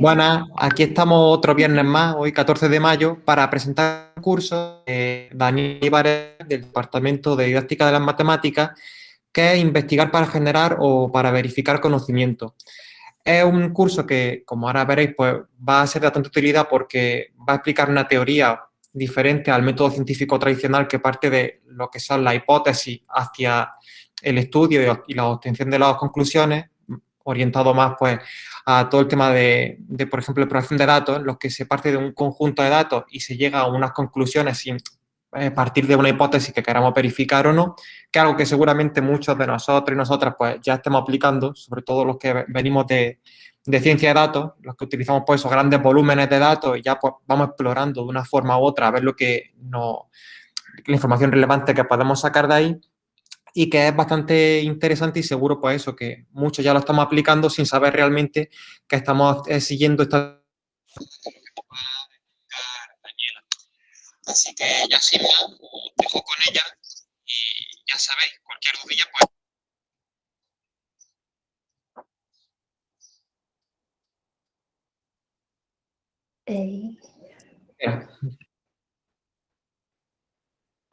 Buenas, aquí estamos otro viernes más, hoy 14 de mayo, para presentar un curso de Daniel Ibarez del Departamento de Didáctica de las Matemáticas, que es investigar para generar o para verificar conocimiento. Es un curso que, como ahora veréis, pues va a ser de bastante utilidad porque va a explicar una teoría diferente al método científico tradicional que parte de lo que son las hipótesis hacia el estudio y la obtención de las conclusiones, orientado más pues a todo el tema de, por ejemplo, exploración de datos, en los que se parte de un conjunto de datos y se llega a unas conclusiones sin eh, partir de una hipótesis que queramos verificar o no, que algo que seguramente muchos de nosotros y nosotras pues ya estemos aplicando, sobre todo los que venimos de, de ciencia de datos, los que utilizamos pues esos grandes volúmenes de datos y ya pues vamos explorando de una forma u otra a ver lo que no, la información relevante que podemos sacar de ahí y que es bastante interesante y seguro pues eso, que muchos ya lo estamos aplicando sin saber realmente que estamos eh, siguiendo esta... Así que ya sin más, os dejo con ella y ya sabéis, cualquier dudilla pues...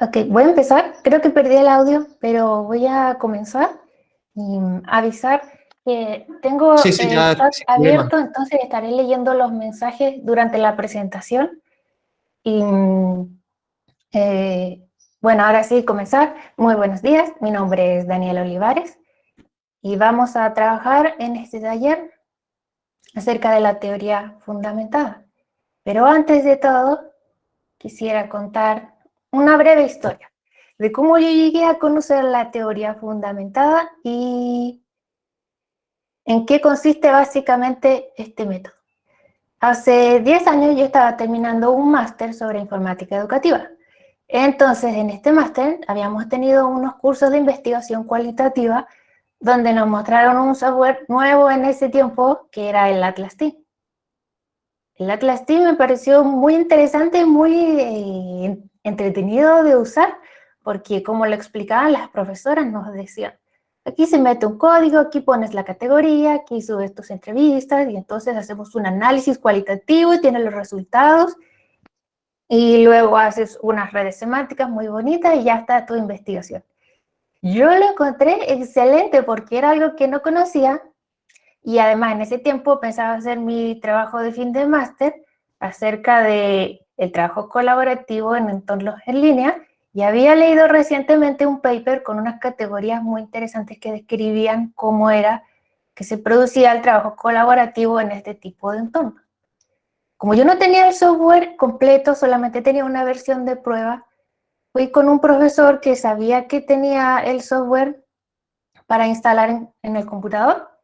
Ok, voy a empezar. Creo que perdí el audio, pero voy a comenzar y avisar que tengo el chat abierto, entonces estaré leyendo los mensajes durante la presentación. Y eh, bueno, ahora sí, comenzar. Muy buenos días, mi nombre es Daniel Olivares y vamos a trabajar en este taller acerca de la teoría fundamentada. Pero antes de todo, quisiera contar una breve historia de cómo yo llegué a conocer la teoría fundamentada y en qué consiste básicamente este método. Hace 10 años yo estaba terminando un máster sobre informática educativa. Entonces, en este máster habíamos tenido unos cursos de investigación cualitativa donde nos mostraron un software nuevo en ese tiempo, que era el Atlas Team. El Atlas Team me pareció muy interesante, muy eh, entretenido de usar, porque como lo explicaban las profesoras, nos decían, aquí se mete un código, aquí pones la categoría, aquí subes tus entrevistas, y entonces hacemos un análisis cualitativo y tienes los resultados, y luego haces unas redes semánticas muy bonitas y ya está tu investigación. Yo lo encontré excelente porque era algo que no conocía, y además, en ese tiempo pensaba hacer mi trabajo de fin de máster acerca de el trabajo colaborativo en entornos en línea y había leído recientemente un paper con unas categorías muy interesantes que describían cómo era que se producía el trabajo colaborativo en este tipo de entornos. Como yo no tenía el software completo, solamente tenía una versión de prueba, fui con un profesor que sabía que tenía el software para instalar en, en el computador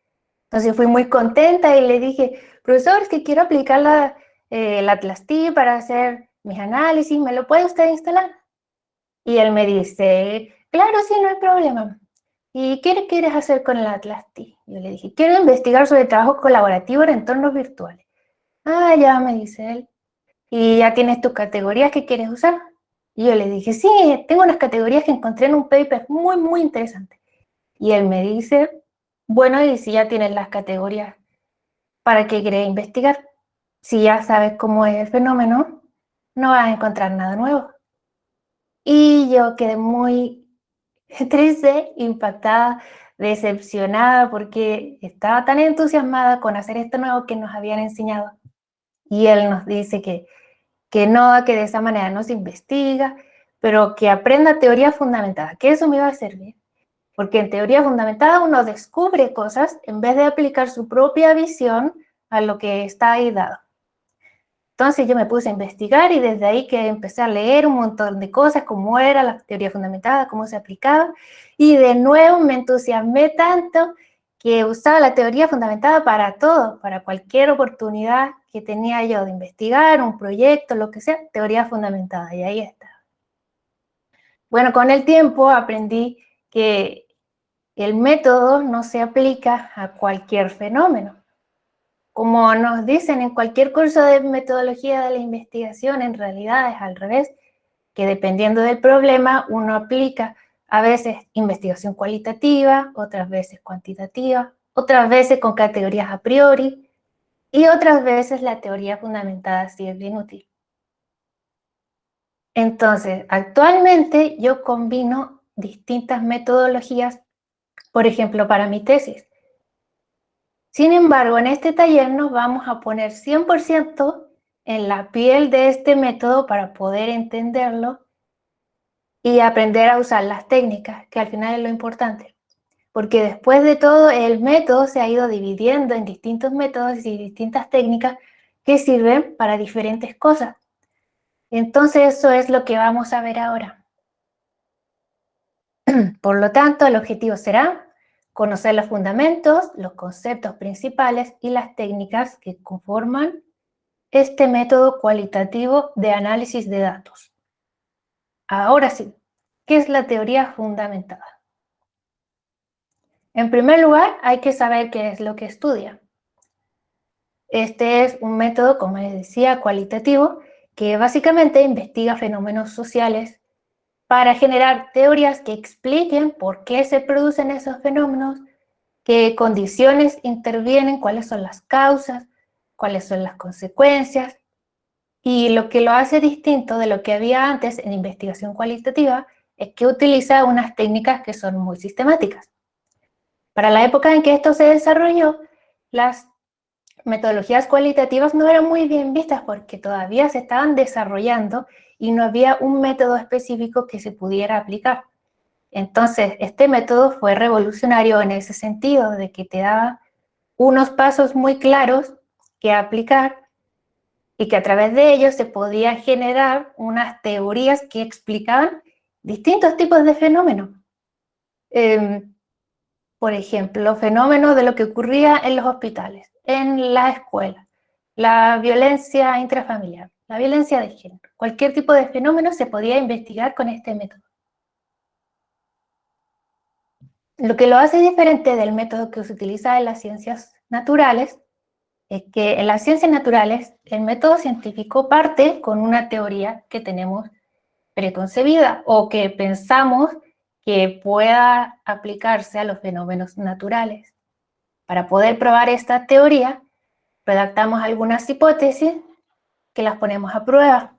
entonces fui muy contenta y le dije, profesor, es que quiero aplicar la, eh, Atlas T para hacer mis análisis, ¿me lo puede usted instalar? Y él me dice, claro, sí, no hay problema. ¿Y qué quieres hacer con el Atlas T? Yo le dije, quiero investigar sobre trabajo colaborativo en entornos virtuales. Ah, ya, me dice él. ¿Y ya tienes tus categorías que quieres usar? Y yo le dije, sí, tengo unas categorías que encontré en un paper muy, muy interesante. Y él me dice, bueno, y si ya tienes las categorías, ¿para qué quieres investigar? Si ya sabes cómo es el fenómeno, no vas a encontrar nada nuevo. Y yo quedé muy triste, impactada, decepcionada, porque estaba tan entusiasmada con hacer esto nuevo que nos habían enseñado. Y él nos dice que, que no, que de esa manera no se investiga, pero que aprenda teoría fundamentada, que eso me iba a servir. Porque en teoría fundamentada uno descubre cosas en vez de aplicar su propia visión a lo que está ahí dado. Entonces yo me puse a investigar y desde ahí que empecé a leer un montón de cosas, cómo era la teoría fundamentada, cómo se aplicaba, y de nuevo me entusiasmé tanto que usaba la teoría fundamentada para todo, para cualquier oportunidad que tenía yo de investigar, un proyecto, lo que sea, teoría fundamentada, y ahí está. Bueno, con el tiempo aprendí que el método no se aplica a cualquier fenómeno. Como nos dicen en cualquier curso de metodología de la investigación, en realidad es al revés, que dependiendo del problema uno aplica a veces investigación cualitativa, otras veces cuantitativa, otras veces con categorías a priori, y otras veces la teoría fundamentada sí es bien útil. Entonces, actualmente yo combino distintas metodologías, por ejemplo, para mi tesis. Sin embargo, en este taller nos vamos a poner 100% en la piel de este método para poder entenderlo y aprender a usar las técnicas, que al final es lo importante. Porque después de todo, el método se ha ido dividiendo en distintos métodos y distintas técnicas que sirven para diferentes cosas. Entonces, eso es lo que vamos a ver ahora. Por lo tanto, el objetivo será conocer los fundamentos, los conceptos principales y las técnicas que conforman este método cualitativo de análisis de datos. Ahora sí, ¿qué es la teoría fundamentada? En primer lugar, hay que saber qué es lo que estudia. Este es un método, como les decía, cualitativo, que básicamente investiga fenómenos sociales para generar teorías que expliquen por qué se producen esos fenómenos, qué condiciones intervienen, cuáles son las causas, cuáles son las consecuencias, y lo que lo hace distinto de lo que había antes en investigación cualitativa es que utiliza unas técnicas que son muy sistemáticas. Para la época en que esto se desarrolló, las metodologías cualitativas no eran muy bien vistas porque todavía se estaban desarrollando y no había un método específico que se pudiera aplicar. Entonces, este método fue revolucionario en ese sentido, de que te daba unos pasos muy claros que aplicar y que a través de ellos se podía generar unas teorías que explicaban distintos tipos de fenómenos. Em, por ejemplo, fenómenos de lo que ocurría en los hospitales, en la escuela, la violencia intrafamiliar, la violencia de género. Cualquier tipo de fenómeno se podía investigar con este método. Lo que lo hace diferente del método que se utiliza en las ciencias naturales es que en las ciencias naturales el método científico parte con una teoría que tenemos preconcebida o que pensamos que pueda aplicarse a los fenómenos naturales. Para poder probar esta teoría, redactamos algunas hipótesis que las ponemos a prueba.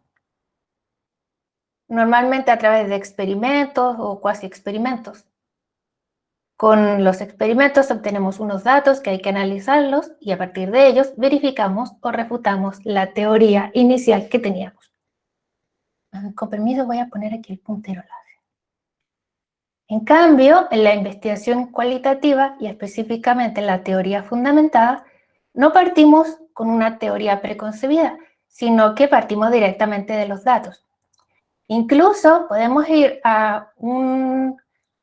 Normalmente a través de experimentos o cuasi experimentos. Con los experimentos obtenemos unos datos que hay que analizarlos y a partir de ellos verificamos o refutamos la teoría inicial que teníamos. Ah, con permiso voy a poner aquí el puntero en cambio, en la investigación cualitativa y específicamente en la teoría fundamentada, no partimos con una teoría preconcebida, sino que partimos directamente de los datos. Incluso podemos ir a,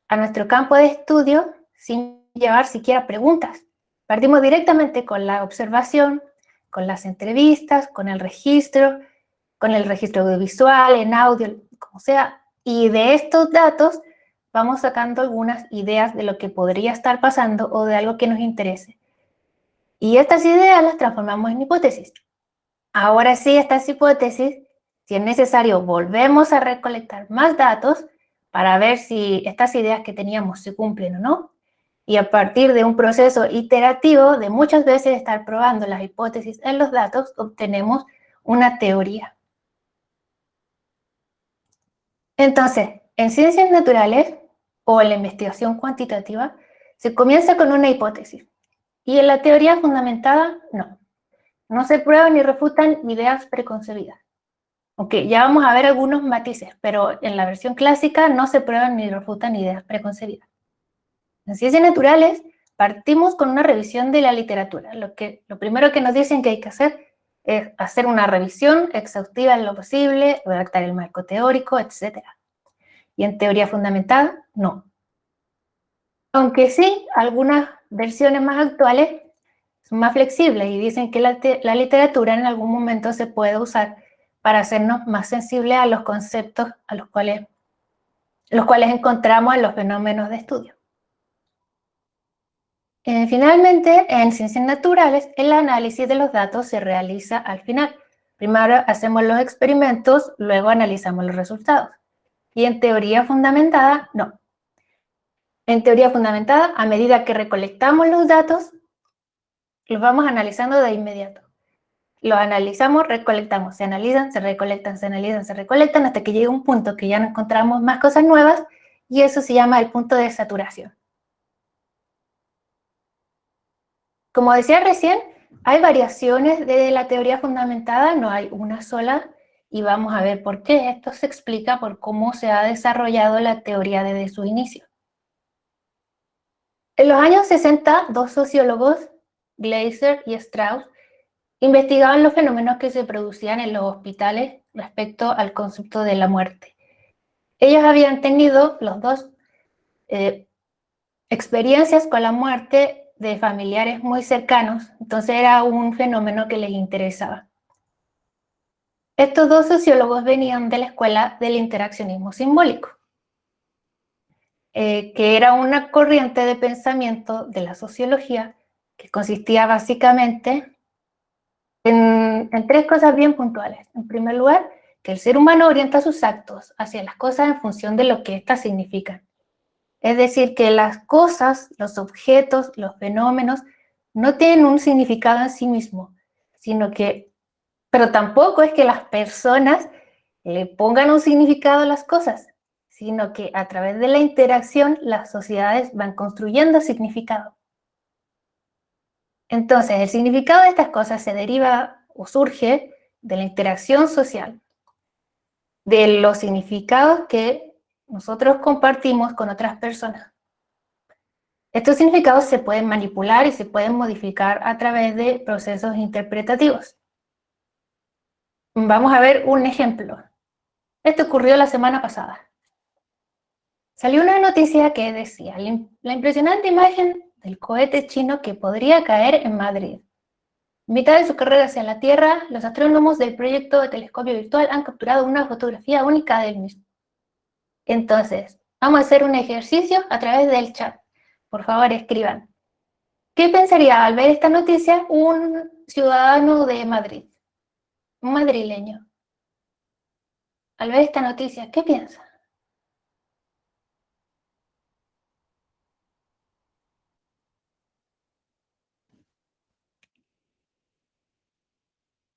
nuestro campo de estudio sin llevar siquiera preguntas. Partimos directamente con la observación, con las entrevistas, con el registro, con el registro audiovisual, en audio, como sea, y de estos datos vamos sacando algunas ideas de lo que podría estar pasando o de algo que nos interese. Y estas ideas las transformamos en hipótesis. Ahora sí, estas hipótesis, si es necesario, volvemos a recolectar más datos para ver si estas ideas que teníamos se cumplen o no. Y a partir de un proceso iterativo de muchas veces estar probando las hipótesis en los datos, obtenemos una teoría. Entonces, en ciencias naturales o en la investigación cuantitativa, se comienza con una hipótesis. Y en la teoría fundamentada, no. No se prueban ni refutan ideas preconcebidas. Ok, ya vamos a ver algunos matices, pero en la versión clásica no se prueban ni refutan ideas preconcebidas. En ciencias naturales partimos con una revisión de la literatura. Lo, que, lo primero que nos dicen que hay que hacer es hacer una revisión exhaustiva en lo posible, redactar el marco teórico, etcétera. Y en teoría fundamentada, no. Aunque sí, algunas versiones más actuales más flexibles y dicen que la, literatura en algún momento se puede usar para hacernos más sensibles a los conceptos a los cuales, los cuales encontramos en los fenómenos de estudio. Eh, finalmente, en ciencias naturales, el análisis de los datos se realiza al final. Primero hacemos los experimentos, luego analizamos los resultados y en teoría fundamentada, no. En teoría fundamentada, a medida que recolectamos los datos, los vamos analizando de inmediato. Los analizamos, recolectamos, se analizan, se recolectan, se analizan, se recolectan, hasta que llega un punto que ya no encontramos más cosas nuevas, y eso se llama el punto de saturación. Como decía recién, hay variaciones de la teoría fundamentada, no hay una sola, y vamos a ver por qué. Esto se explica por cómo se ha desarrollado la teoría desde su inicio. En los años 60, dos sociólogos, Glaser y Strauss, investigaban los fenómenos que se producían en los hospitales respecto al concepto de la muerte. Ellos habían tenido, los dos, eh, experiencias con la muerte de familiares muy cercanos, entonces era un fenómeno que les interesaba. Estos dos sociólogos venían de la escuela del interaccionismo simbólico, eh, que era una corriente de pensamiento de la sociología que consistía básicamente en, tres cosas bien puntuales. En primer lugar, que el ser humano orienta sus actos hacia las cosas en función de lo que éstas significan. Es decir, que las cosas, los objetos, los fenómenos, no tienen un significado en sí mismo, sino que, pero tampoco es que las personas le pongan un significado a las cosas, sino que a través de la interacción las sociedades van construyendo significado. Entonces, el significado de estas cosas se deriva o surge de la interacción social, de los significados que nosotros compartimos con otras personas. Estos significados se pueden manipular y se pueden modificar a través de procesos interpretativos. Vamos a ver un ejemplo. Esto ocurrió la semana pasada. Salió una noticia que decía la impresionante imagen del cohete chino que podría caer en Madrid. En mitad de su carrera hacia la Tierra, los astrónomos del proyecto de telescopio virtual han capturado una fotografía única del mismo. Entonces, vamos a hacer un ejercicio a través del chat. Por favor, escriban. ¿Qué pensaría al ver esta noticia un ciudadano de Madrid? Un madrileño. Al ver esta noticia, ¿qué piensa?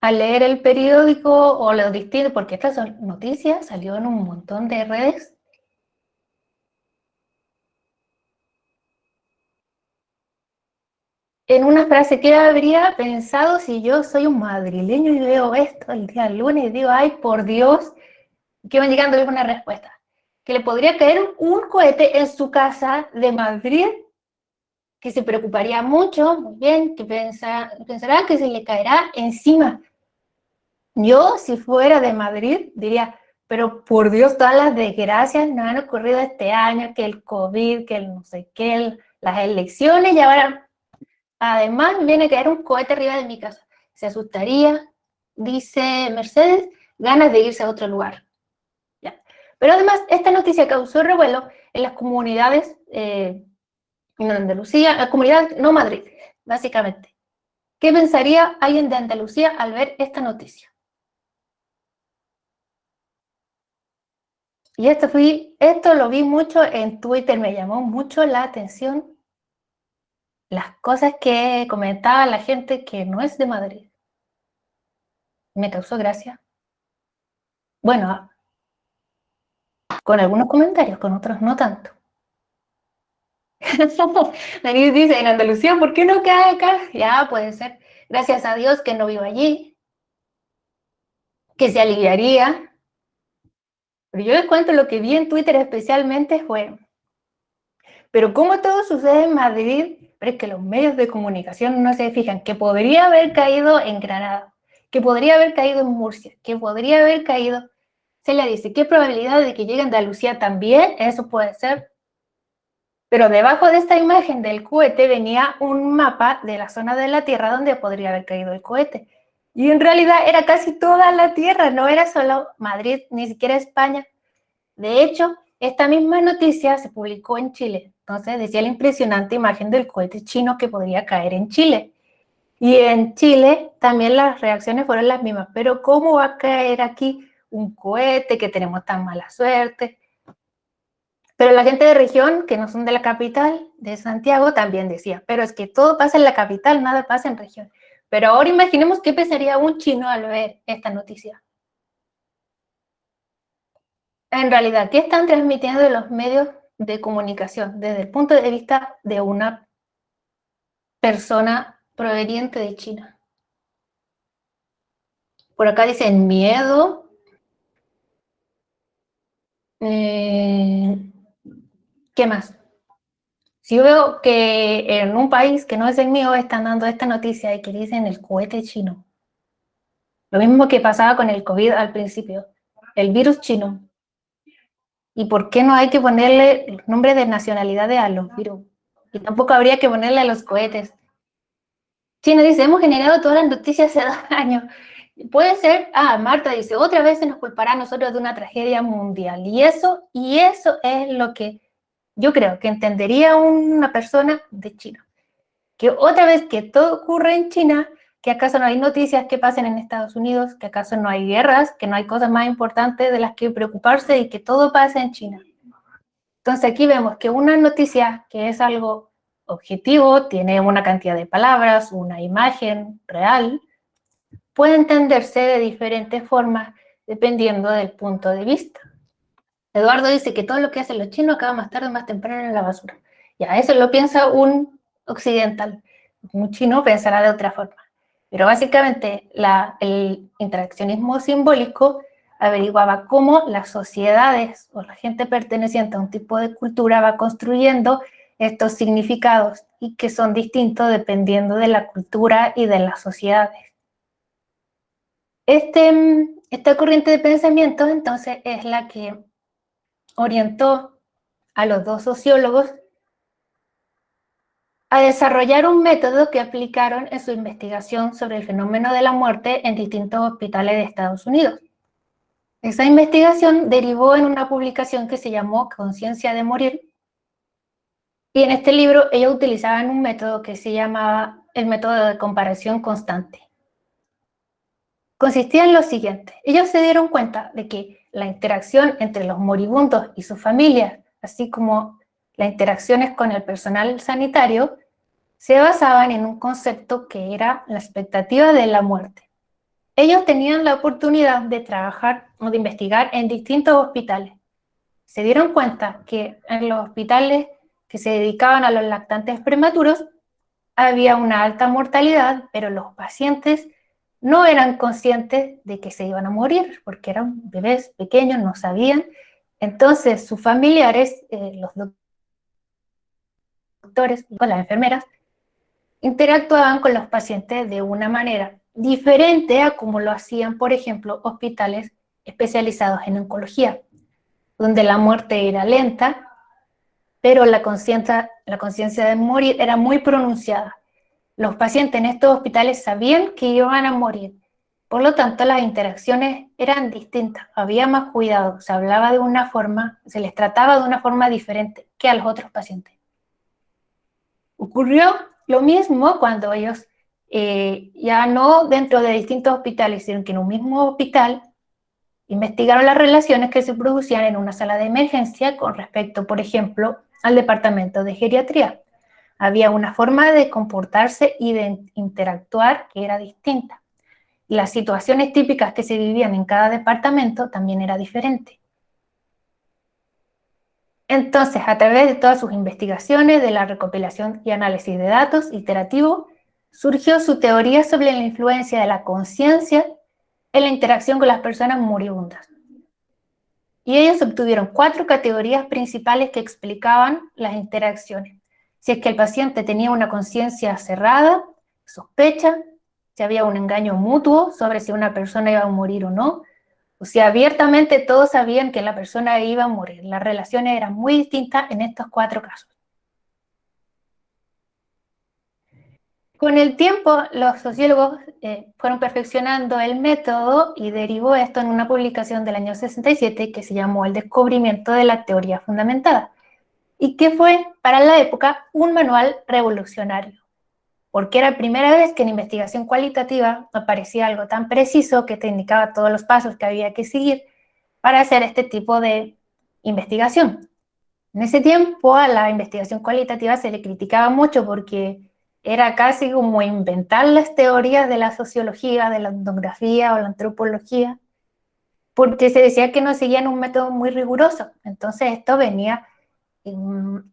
Al leer el periódico o lo distinto, porque estas noticias salió en un montón de redes, en una frase, ¿qué habría pensado si yo soy un madrileño y veo esto el día lunes y digo, ay, por Dios, que van llegando una respuesta? Que le podría caer un cohete en su casa de Madrid, que se preocuparía mucho, muy bien, que pensará que se le caerá encima. Yo, si fuera de Madrid, diría, pero por Dios, todas las desgracias nos han ocurrido este año, que el COVID, que el no sé qué, las elecciones, y ahora Además, viene a caer un cohete arriba de mi casa. Se asustaría, dice Mercedes, ganas de irse a otro lugar. Pero además, esta noticia causó revuelo en las comunidades eh, en Andalucía, la comunidad no Madrid, básicamente. ¿Qué pensaría alguien de Andalucía al ver esta noticia? Y esto, fui, esto lo vi mucho en Twitter, me llamó mucho la atención las cosas que comentaba la gente que no es de Madrid. Me causó gracia. Bueno, con algunos comentarios, con otros no tanto. Daniel dice, en Andalucía, ¿por qué no cae acá? Ya, puede ser. Gracias a Dios que no vivo allí. Que se aliviaría. Pero yo les cuento lo que vi en Twitter especialmente fue, pero como todo sucede en Madrid, es que los medios de comunicación no se fijan que podría haber caído en Granada, que podría haber caído en Murcia, que podría haber caído... Se le dice, ¿qué probabilidad de que llegue a Andalucía también? Eso puede ser. Pero debajo de esta imagen del cohete venía un mapa de la zona de la Tierra donde podría haber caído el cohete. Y en realidad era casi toda la Tierra, no era solo Madrid, ni siquiera España. De hecho, esta misma noticia se publicó en Chile, entonces decía la impresionante imagen del cohete chino que podría caer en Chile. Y en Chile también las reacciones fueron las mismas. Pero ¿cómo va a caer aquí un cohete que tenemos tan mala suerte? Pero la gente de región, que no son de la capital, de Santiago, también decía, pero es que todo pasa en la capital, nada pasa en región. Pero ahora imaginemos qué pensaría un chino al ver esta noticia. En realidad, ¿qué están transmitiendo los medios de comunicación desde el punto de vista de una persona proveniente de China? Por acá dicen miedo. Eh, ¿Qué más? Si yo veo que en un país que no es el mío están dando esta noticia y que dicen el cohete chino. Lo mismo que pasaba con el COVID al principio. El virus chino. ¿Y por qué no hay que ponerle el nombre de nacionalidad a los virus? Y tampoco habría que ponerle a los cohetes. China dice, hemos generado todas las noticias hace dos años. Puede ser, ah, Marta dice, otra vez se nos culpará a nosotros de una tragedia mundial. Y eso, y eso es lo que yo creo que entendería una persona de China. Que otra vez que todo ocurre en China, que acaso no hay noticias que pasen en Estados Unidos, que acaso no hay guerras, que no hay cosas más importantes de las que preocuparse y que todo pasa en China. Entonces aquí vemos que una noticia que es algo objetivo, tiene una cantidad de palabras, una imagen real, puede entenderse de diferentes formas dependiendo del punto de vista. Eduardo dice que todo lo que hacen los chinos acaba más tarde o más temprano en la basura. Ya, eso lo piensa un occidental. Un chino pensará de otra forma. Pero básicamente el interaccionismo simbólico averiguaba cómo las sociedades o la gente perteneciente a un tipo de cultura va construyendo estos significados y que son distintos dependiendo de la cultura y de las sociedades. Este, esta corriente de pensamiento entonces es la que orientó a los dos sociólogos a desarrollar un método que aplicaron en su investigación sobre el fenómeno de la muerte en distintos hospitales de Estados Unidos. Esa investigación derivó en una publicación que se llamó Conciencia de Morir, y en este libro ellos utilizaban un método que se llamaba el método de comparación constante. Consistía en lo siguiente, ellos se dieron cuenta de que la interacción entre los moribundos y sus familias, así como las interacciones con el personal sanitario, se basaban en un concepto que era la expectativa de la muerte. Ellos tenían la oportunidad de trabajar o de investigar en distintos hospitales. Se dieron cuenta que en los hospitales que se dedicaban a los lactantes prematuros había una alta mortalidad, pero los pacientes no eran conscientes de que se iban a morir, porque eran bebés pequeños, no sabían. Entonces sus familiares, eh, los doctores y las enfermeras, interactuaban con los pacientes de una manera diferente a como lo hacían, por ejemplo, hospitales especializados en oncología, donde la muerte era lenta, pero la conciencia de morir era muy pronunciada. Los pacientes en estos hospitales sabían que iban a morir, por lo tanto las interacciones eran distintas, había más cuidado, se hablaba de una forma, se les trataba de una forma diferente que a los otros pacientes. Ocurrió lo mismo cuando ellos eh, ya no dentro de distintos hospitales, sino que en un mismo hospital investigaron las relaciones que se producían en una sala de emergencia con respecto, por ejemplo, al departamento de geriatría había una forma de comportarse y de interactuar que era distinta. Y las situaciones típicas que se vivían en cada departamento también era diferente. Entonces, a través de todas sus investigaciones, de la recopilación y análisis de datos iterativo, surgió su teoría sobre la influencia de la conciencia en la interacción con las personas moribundas. Y ellos obtuvieron cuatro categorías principales que explicaban las interacciones si es que el paciente tenía una conciencia cerrada, sospecha, si había un engaño mutuo sobre si una persona iba a morir o no, o si abiertamente todos sabían que la persona iba a morir. Las relaciones eran muy distintas en estos cuatro casos. Con el tiempo, los sociólogos eh, fueron perfeccionando el método y derivó esto en una publicación del año 67 que se llamó El descubrimiento de la teoría fundamentada y que fue para la época un manual revolucionario, porque era la primera vez que en investigación cualitativa aparecía algo tan preciso que te indicaba todos los pasos que había que seguir para hacer este tipo de investigación. En ese tiempo a la investigación cualitativa se le criticaba mucho porque era casi como inventar las teorías de la sociología, de la etnografía o la antropología, porque se decía que no seguían un método muy riguroso. Entonces esto venía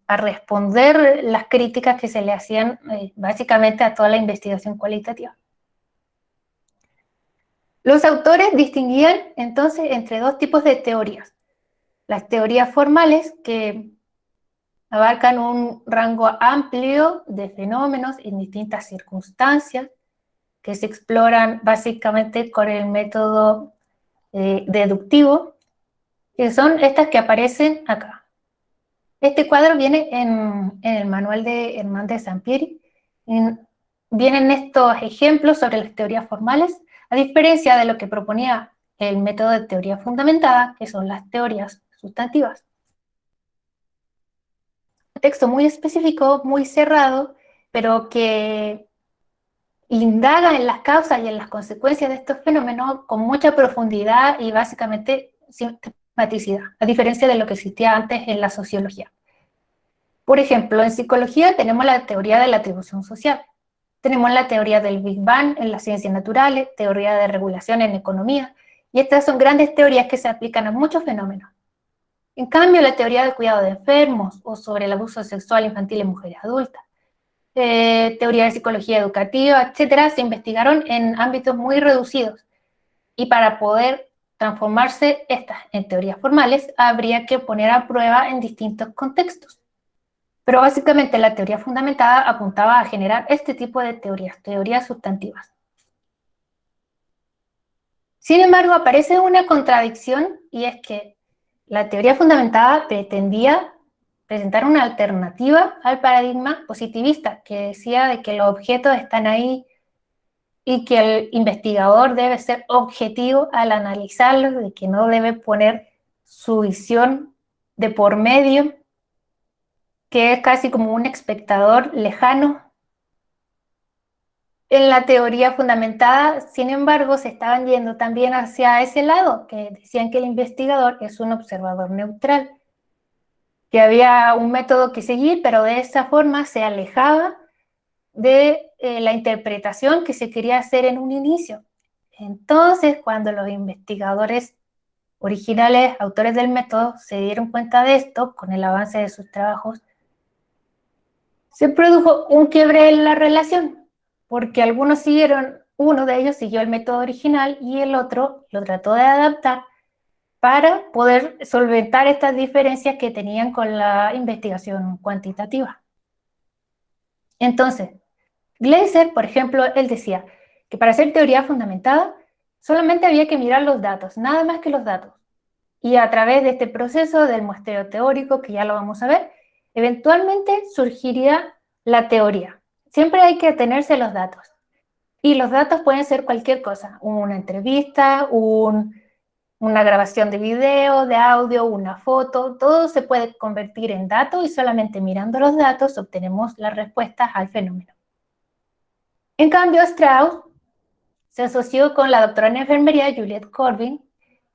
a responder las críticas que se le hacían eh, básicamente a toda la investigación cualitativa. Los autores distinguían entonces entre dos tipos de teorías. Las teorías formales, que abarcan un rango amplio de fenómenos en distintas circunstancias, que se exploran básicamente con el método eh, deductido, que son estas que aparecen acá. Este cuadro viene en, el manual de Hernández Sampieri. vienen estos ejemplos sobre las teorías formales, a diferencia de lo que proponía el método de teoría fundamentada, que son las teorías sustantivas. Un texto muy específico, muy cerrado, pero que indaga en las causas y en las consecuencias de estos fenómenos con mucha profundidad y básicamente a diferencia de lo que existía antes en la sociología. Por ejemplo, en psicología tenemos la teoría de la atribución social, tenemos la teoría del Big Bang en las ciencias naturales, teoría de regulación en economía, y estas son grandes teorías que se aplican a muchos fenómenos. En cambio, la teoría del cuidado de enfermos o sobre el abuso sexual infantil en mujeres adultas eh, teoría de psicología educativa, etcétera, se investigaron en ámbitos muy reducidos. Y para poder transformarse estas en teorías formales, habría que poner a prueba en distintos contextos. Pero básicamente la teoría fundamentada apuntaba a generar este tipo de teorías, teorías sustantivas. Sin embargo, aparece una contradicción y es que la teoría fundamentada pretendía presentar una alternativa al paradigma positivista, que decía de que los objetos están ahí y que el investigador debe ser objetivo al analizarlos, de que no debe poner su visión de por medio, que es casi como un espectador lejano. En la teoría fundamentada, sin embargo, se estaban yendo también hacia ese lado, que decían que el investigador es un observador neutral que había un método que seguir, pero de esa forma se alejaba de eh, la interpretación que se quería hacer en un inicio. Entonces, cuando los investigadores originales, autores del método, se dieron cuenta de esto, con el avance de sus trabajos, se produjo un quiebre en la relación, porque algunos siguieron, uno de ellos siguió el método original y el otro lo trató de adaptar para poder solventar estas diferencias que tenían con la investigación cuantitativa. Entonces, Gleiser, por ejemplo, él decía que para hacer teoría fundamentada solamente había que mirar los datos, nada más que los datos. Y a través de este proceso del muestreo teórico, que ya lo vamos a ver, eventualmente surgiría la teoría. Siempre hay que atenerse a los datos. Y los datos pueden ser cualquier cosa, una entrevista, un una grabación de video, de audio, una foto, todo se puede convertir en datos y solamente mirando los datos obtenemos las respuestas al fenómeno. En cambio, Strauss se asoció con la doctora en enfermería Juliette Corbin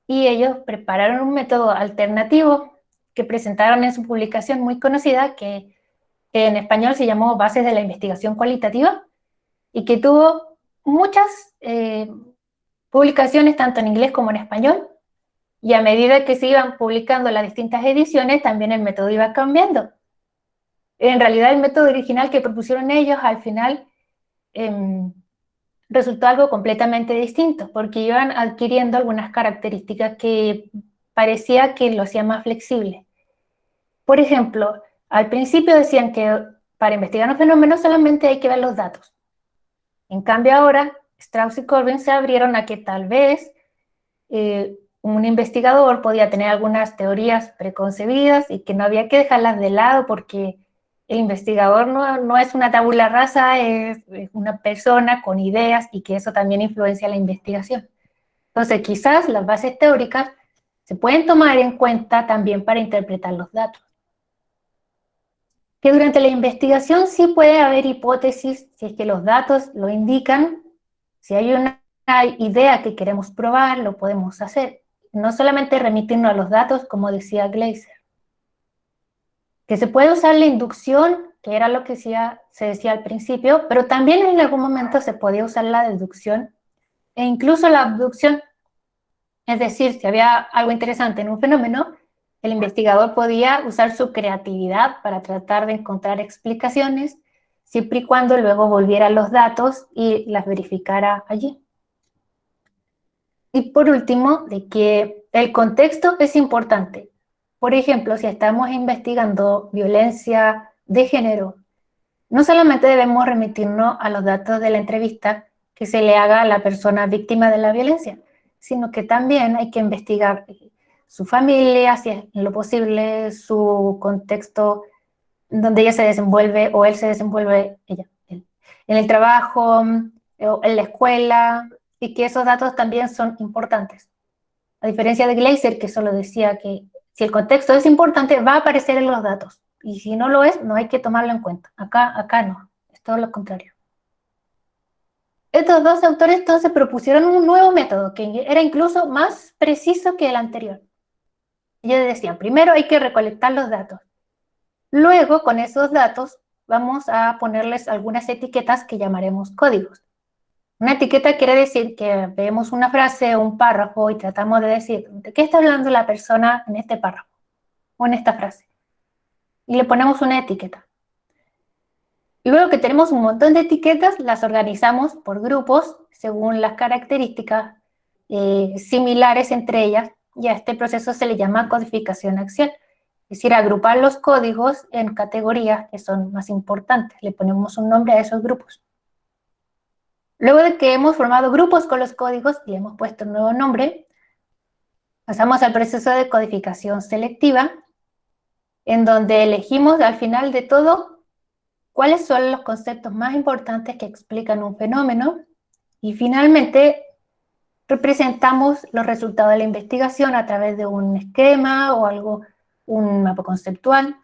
y ellos prepararon un método alternativo que presentaron en su publicación muy conocida que en español se llamó Bases de la Investigación Cualitativa y que tuvo muchas eh, publicaciones tanto en inglés como en español y a medida que se iban publicando las distintas ediciones, también el método iba cambiando. En realidad el método original que propusieron ellos al final em, resultó algo completamente distinto, porque iban adquiriendo algunas características que parecía que lo hacía más flexible. Por ejemplo, al principio decían que para investigar un fenómeno solamente hay que ver los datos. En cambio ahora, Strauss y Corbin se abrieron a que tal vez eh, un investigador podía tener algunas teorías preconcebidas y que no había que dejarlas de lado porque el investigador no, es una tabula rasa, es, una persona con ideas y que eso también influencia la investigación. Entonces quizás las bases teóricas se pueden tomar en cuenta también para interpretar los datos. Que durante la investigación sí puede haber hipótesis, si es que los datos lo indican, si hay una idea que queremos probar, lo podemos hacer no solamente remitirnos a los datos, como decía Gleiser. Que se puede usar la inducción, que era lo que se decía al principio, pero también en algún momento se podía usar la deducción e incluso la abducción. Es decir, si había algo interesante en un fenómeno, el investigador podía usar su creatividad para tratar de encontrar explicaciones, siempre y cuando luego volviera los datos y las verificara allí. Y por último, de que el contexto es importante. Por ejemplo, si estamos investigando violencia de género, no solamente debemos remitirnos a los datos de la entrevista que se le haga a la persona víctima de la violencia, sino que también hay que investigar su familia, si es lo posible, su contexto donde ella se desenvuelve o él se desenvuelve, ella, en el trabajo, en la escuela, y que esos datos también son importantes. A diferencia de Glaser, que solo decía que si el contexto es importante, va a aparecer en los datos. Y si no lo es, no hay que tomarlo en cuenta. Acá, acá no, es todo lo contrario. Estos dos autores entonces propusieron un nuevo método que era incluso más preciso que el anterior. Ellos decían, primero hay que recolectar los datos. Luego, con esos datos, vamos a ponerles algunas etiquetas que llamaremos códigos. Una etiqueta quiere decir que vemos una frase o un párrafo y tratamos de decir de qué está hablando la persona en este párrafo o en esta frase. Y le ponemos una etiqueta. Y luego que tenemos un montón de etiquetas, las organizamos por grupos según las características eh, similares entre ellas y a este proceso se le llama codificación axial. Es decir, agrupar los códigos en categorías que son más importantes. Le ponemos un nombre a esos grupos. Luego de que hemos formado grupos con los códigos y hemos puesto un nuevo nombre, pasamos al proceso de codificación selectiva, en donde elegimos al final de todo cuáles son los conceptos más importantes que explican un fenómeno y finalmente representamos los resultados de la investigación a través de un esquema o algo, un mapa conceptual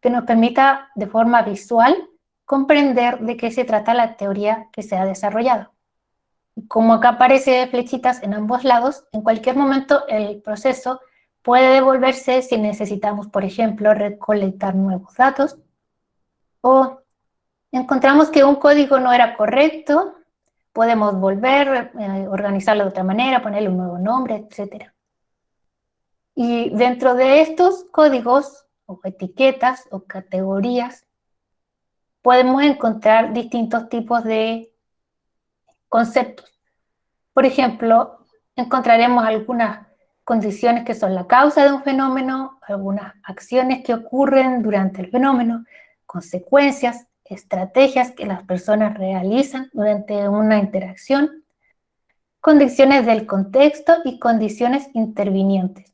que nos permita de forma visual comprender de qué se trata la teoría que se ha desarrollado. Como acá aparece flechitas en ambos lados, en cualquier momento el proceso puede devolverse si necesitamos, por ejemplo, recolectar nuevos datos o encontramos que un código no era correcto, podemos volver, eh, organizarlo de otra manera, ponerle un nuevo nombre, etc. Y dentro de estos códigos o etiquetas o categorías podemos encontrar distintos tipos de conceptos. Por ejemplo, encontraremos algunas condiciones que son la causa de un fenómeno, algunas acciones que ocurren durante el fenómeno, consecuencias, estrategias que las personas realizan durante una interacción, condiciones del contexto y condiciones intervinientes.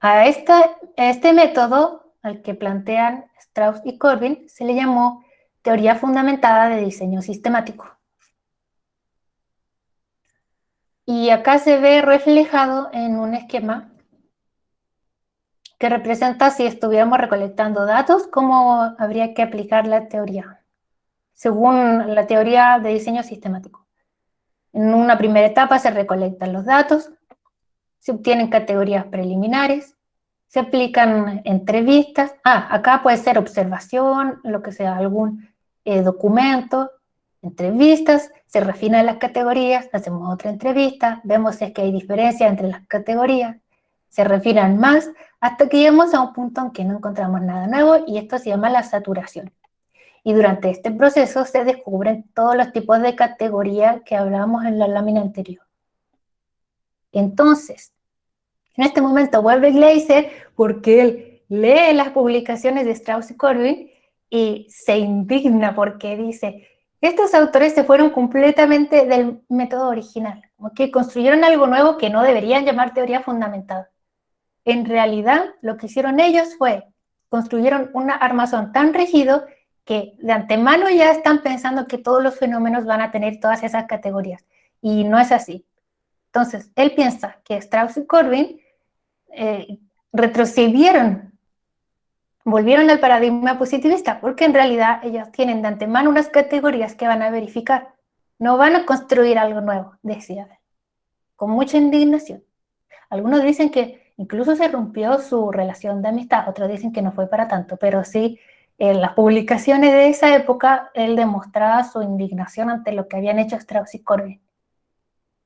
A, a este método al que plantean Strauss y Corbin, se le llamó teoría fundamentada de diseño sistemático. Y acá se ve reflejado en un esquema que representa si estuviéramos recolectando datos, cómo habría que aplicar la teoría, según la teoría de diseño sistemático. En una primera etapa se recolectan los datos, se obtienen categorías preliminares, se aplican entrevistas, ah, acá puede ser observación, lo que sea, algún eh, documento, entrevistas, se refinan las categorías, hacemos otra entrevista, vemos si es que hay diferencia entre las categorías, se refinan más, hasta que llegamos a un punto en que no encontramos nada nuevo y esto se llama la saturación. Y durante este proceso se descubren todos los tipos de categorías que hablábamos en la lámina anterior. Entonces, en este momento vuelve Gleiser porque él lee las publicaciones de Strauss y Corbin y se indigna porque dice, estos autores se fueron completamente del método original, que construyeron algo nuevo que no deberían llamar teoría fundamentada. En realidad, lo que hicieron ellos fue, construyeron un armazón tan rígido que de antemano ya están pensando que todos los fenómenos van a tener todas esas categorías. Y no es así. Entonces, él piensa que Strauss y Corbin eh, retrocedieron, volvieron al paradigma positivista, porque en realidad ellos tienen de antemano unas categorías que van a verificar. No van a construir algo nuevo, decía con mucha indignación. Algunos dicen que incluso se rompió su relación de amistad, otros dicen que no fue para tanto, pero sí, en las publicaciones de esa época, él demostraba su indignación ante lo que habían hecho Strauss y Corbin.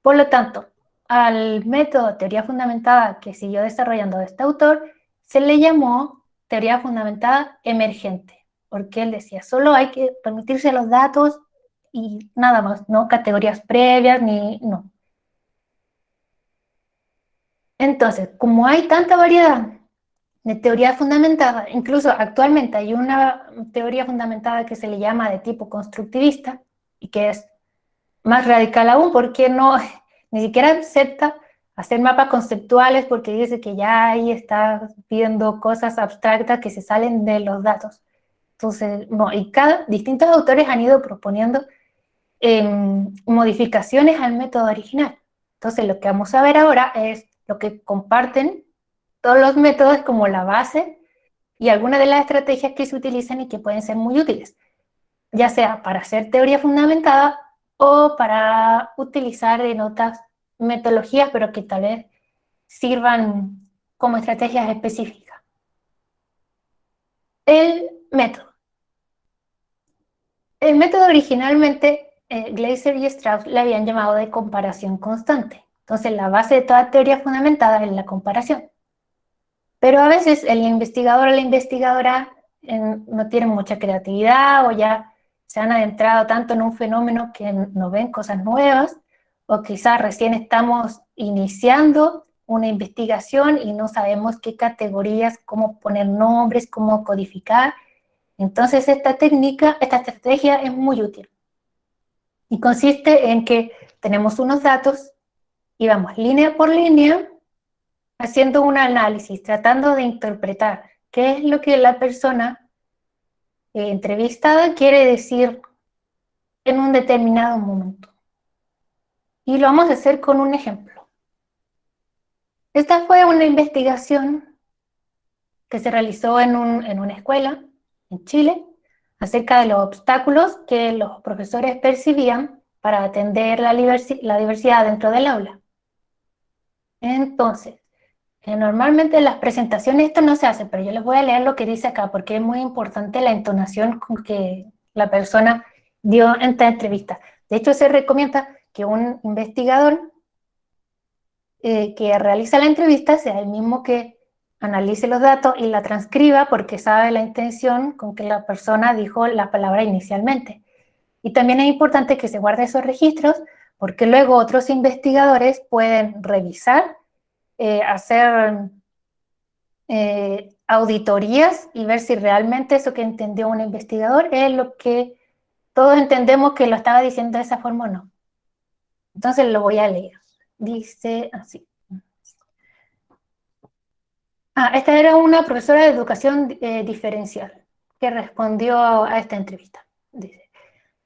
Por lo tanto, al método teoría fundamentada que siguió desarrollando este autor, se le llamó teoría fundamentada emergente, porque él decía, solo hay que permitirse los datos y nada más, no categorías previas ni no. Entonces, como hay tanta variedad de teoría fundamentada, incluso actualmente hay una teoría fundamentada que se le llama de tipo constructivista y que es más radical aún porque no, ni siquiera acepta hacer mapas conceptuales porque dice que ya ahí está viendo cosas abstractas que se salen de los datos. Entonces, no, y cada, distintos autores han ido proponiendo em, modificaciones al método original. Entonces, lo que vamos a ver ahora es lo que comparten todos los métodos como la base y algunas de las estrategias que se utilizan y que pueden ser muy útiles, ya sea para hacer teoría fundamentada o para utilizar en otras metodologías, pero que tal vez sirvan como estrategias específicas. El método. El método originalmente, eh, Glaser y Strauss le habían llamado de comparación constante. Entonces, la base de toda teoría fundamentada es la comparación. Pero a veces el investigador o la investigadora no tiene mucha creatividad o ya se han adentrado tanto en un fenómeno que no ven cosas nuevas, o quizás recién estamos iniciando una investigación y no sabemos qué categorías, cómo poner nombres, cómo codificar. Entonces esta técnica, esta estrategia es muy útil. Y consiste en que tenemos unos datos y vamos línea por línea haciendo un análisis, tratando de interpretar qué es lo que la persona entrevistada quiere decir en un determinado momento. Y lo vamos a hacer con un ejemplo. Esta fue una investigación que se realizó en, una escuela en Chile acerca de los obstáculos que los profesores percibían para atender la, la diversidad dentro del aula. Entonces, normalmente en las presentaciones esto no se hace, pero yo les voy a leer lo que dice acá, porque es muy importante la entonación con que la persona dio en esta entrevista. De hecho, se recomienda que un investigador eh, que realiza la entrevista sea el mismo que analice los datos y la transcriba porque sabe la intención con que la persona dijo la palabra inicialmente. Y también es importante que se guarde esos registros porque luego otros investigadores pueden revisar eh, hacer eh, auditorías y ver si realmente eso que entendió un investigador es lo que todos entendemos que lo estaba diciendo de esa forma o no. Entonces lo voy a leer. Dice así. Ah, esta era una profesora de educación eh, diferencial que respondió a esta entrevista. Dice,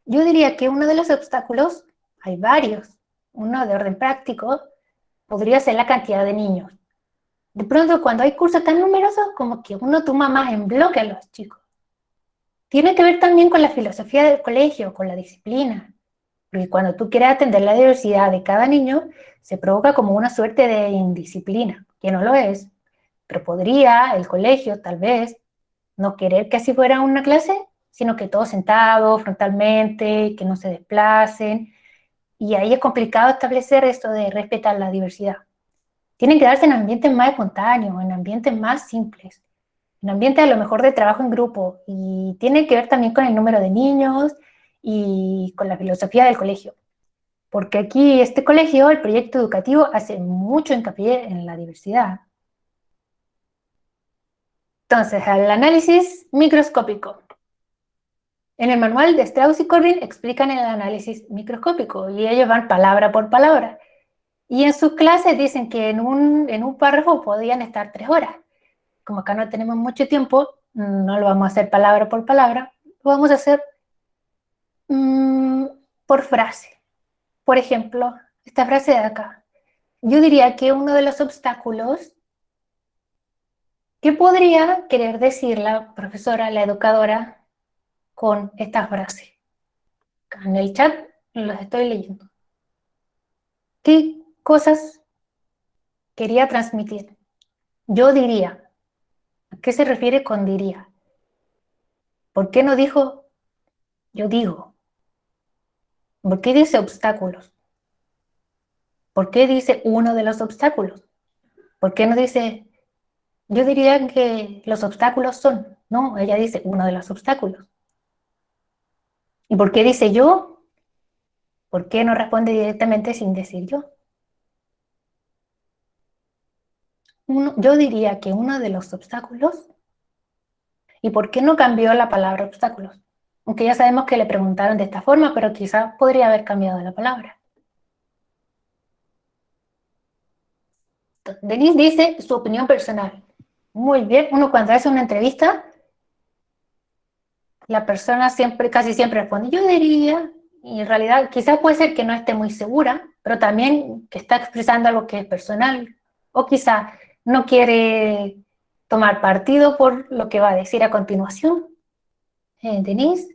yo diría que uno de los obstáculos, hay varios, uno de orden práctico, podría ser la cantidad de niños. De pronto, cuando hay cursos tan numerosos, como que uno toma más en bloque a los chicos. Tiene que ver también con la filosofía del colegio, con la disciplina. Porque cuando tú quieres atender la diversidad de cada niño, se provoca como una suerte de indisciplina, que no lo es. Pero podría el colegio, tal vez, no querer que así fuera una clase, sino que todos sentados frontalmente, que no se desplacen, y ahí es complicado establecer esto de respetar la diversidad. Tienen que darse en ambientes más espontáneos, en ambientes más simples, en ambientes a lo mejor de trabajo en grupo, y tiene que ver también con el número de niños y con la filosofía del colegio. Porque aquí este colegio, el proyecto educativo, hace mucho hincapié en la diversidad. Entonces, al análisis microscópico. En el manual de Strauss y Corbin explican el análisis microscópico y ellos van palabra por palabra. Y en sus clases dicen que en un, en un párrafo podían estar tres horas. Como acá no tenemos mucho tiempo, no lo vamos a hacer palabra por palabra, lo vamos a hacer mm, por frase. Por ejemplo, esta frase de acá. Yo diría que uno de los obstáculos ¿Qué podría querer decir la profesora, la educadora, con esta frase. En el chat los estoy leyendo. ¿Qué cosas quería transmitir? Yo diría. ¿A qué se refiere con diría? ¿Por qué no dijo yo digo? ¿Por qué dice obstáculos? ¿Por qué dice uno de los obstáculos? ¿Por qué no dice, yo diría que los obstáculos son? No, ella dice uno de los obstáculos. ¿Y por qué dice yo? ¿Por qué no responde directamente sin decir yo? yo diría que uno de los obstáculos, ¿y por qué no cambió la palabra obstáculos? Aunque ya sabemos que le preguntaron de esta forma, pero quizás podría haber cambiado la palabra. Denise dice su opinión personal. Muy bien, uno cuando hace una entrevista, la persona siempre, casi siempre responde, yo diría, y en realidad quizás puede ser que no esté muy segura, pero también que está expresando algo que es personal, o quizá no quiere tomar partido por lo que va a decir a continuación. Eh, Denise,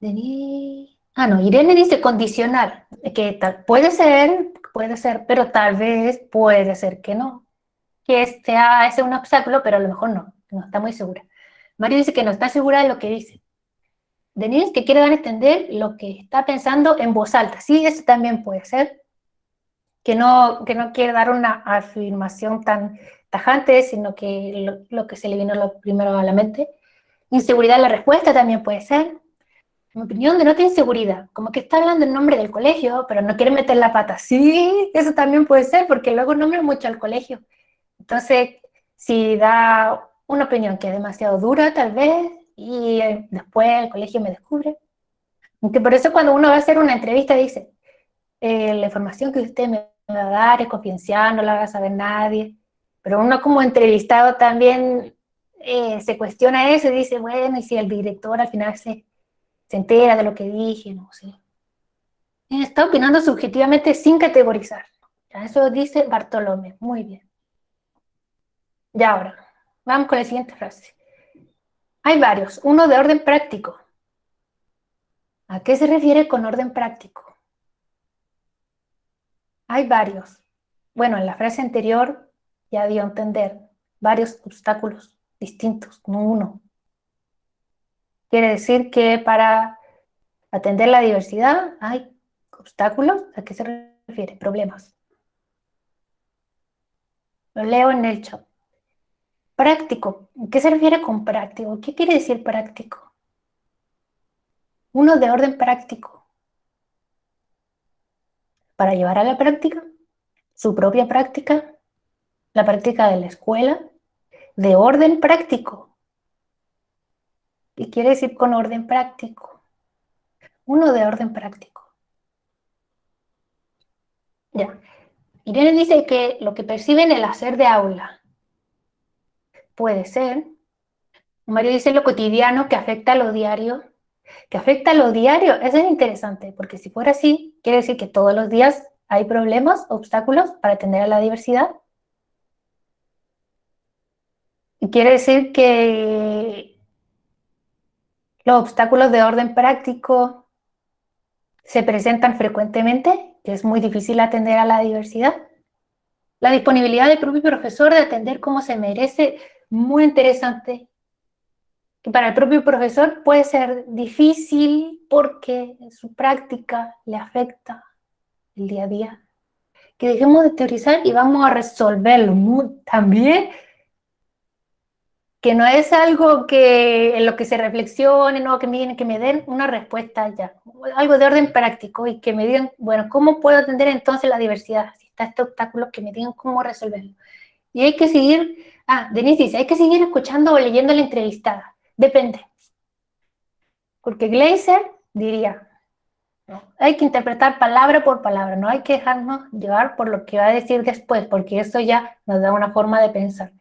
Denise, ah no, Irene dice condicional, que tal, puede ser, puede ser, pero tal vez puede ser que no, que sea ese un obstáculo, pero a lo mejor no, no está muy segura. Mario dice que no está segura de lo que dice. Denise, que quiere dar a entender lo que está pensando en voz alta. Sí, eso también puede ser. Que no, que no quiere dar una afirmación tan tajante, sino que lo, que se le vino primero a la mente. Inseguridad en la respuesta también puede ser. Mi opinión, denota inseguridad. Como que está hablando en nombre del colegio, pero no quiere meter la pata. Sí, eso también puede ser, porque luego nombra mucho al colegio. Entonces, si da una opinión que es demasiado dura, tal vez, y eh, después el colegio me descubre. Aunque por eso cuando uno va a hacer una entrevista dice, eh, la información que usted me va a dar es confidencial, no la va a saber nadie. Pero uno como entrevistado también eh, se cuestiona eso y dice, bueno, y si el director al final se, se entera de lo que dije, no sé. Está opinando subjetivamente sin categorizar. Eso dice Bartolomé. Muy bien. Ya ahora, vamos con la siguiente frase. Hay varios, uno de orden práctico. ¿A qué se refiere con orden práctico? Hay varios. Bueno, en la frase anterior ya dio a entender varios obstáculos distintos, no uno. Quiere decir que para atender la diversidad hay obstáculos. ¿A qué se refiere? Problemas. Lo leo en el chat. Práctico. ¿Qué se refiere con práctico? ¿Qué quiere decir práctico? Uno de orden práctico. Para llevar a la práctica, su propia práctica, la práctica de la escuela, de orden práctico. ¿Qué quiere decir con orden práctico? Uno de orden práctico. Ya. Irene dice que lo que perciben el hacer de aula Puede ser. Mario dice lo cotidiano que afecta a lo diario. Que afecta a lo diario. Eso es interesante, porque si fuera así, quiere decir que todos los días hay problemas, obstáculos para atender a la diversidad. Y quiere decir que los obstáculos de orden práctico se presentan frecuentemente, que es muy difícil atender a la diversidad. La disponibilidad del propio profesor de atender como se merece muy interesante, que para el propio profesor puede ser difícil porque su práctica le afecta el día a día. Que dejemos de teorizar y vamos a resolverlo también que no es algo que en lo que se reflexione, no, que me, que me den una respuesta ya, algo de orden práctico y que me digan, bueno, ¿cómo puedo atender entonces la diversidad? Si está este obstáculo, que me digan cómo resolverlo. Y hay que seguir Ah, Denise dice, hay que seguir escuchando o leyendo la entrevistada. Depende. Porque Gleiser diría, hay que interpretar palabra por palabra, no hay que dejarnos llevar por lo que va a decir después, porque eso ya nos da una forma de pensar.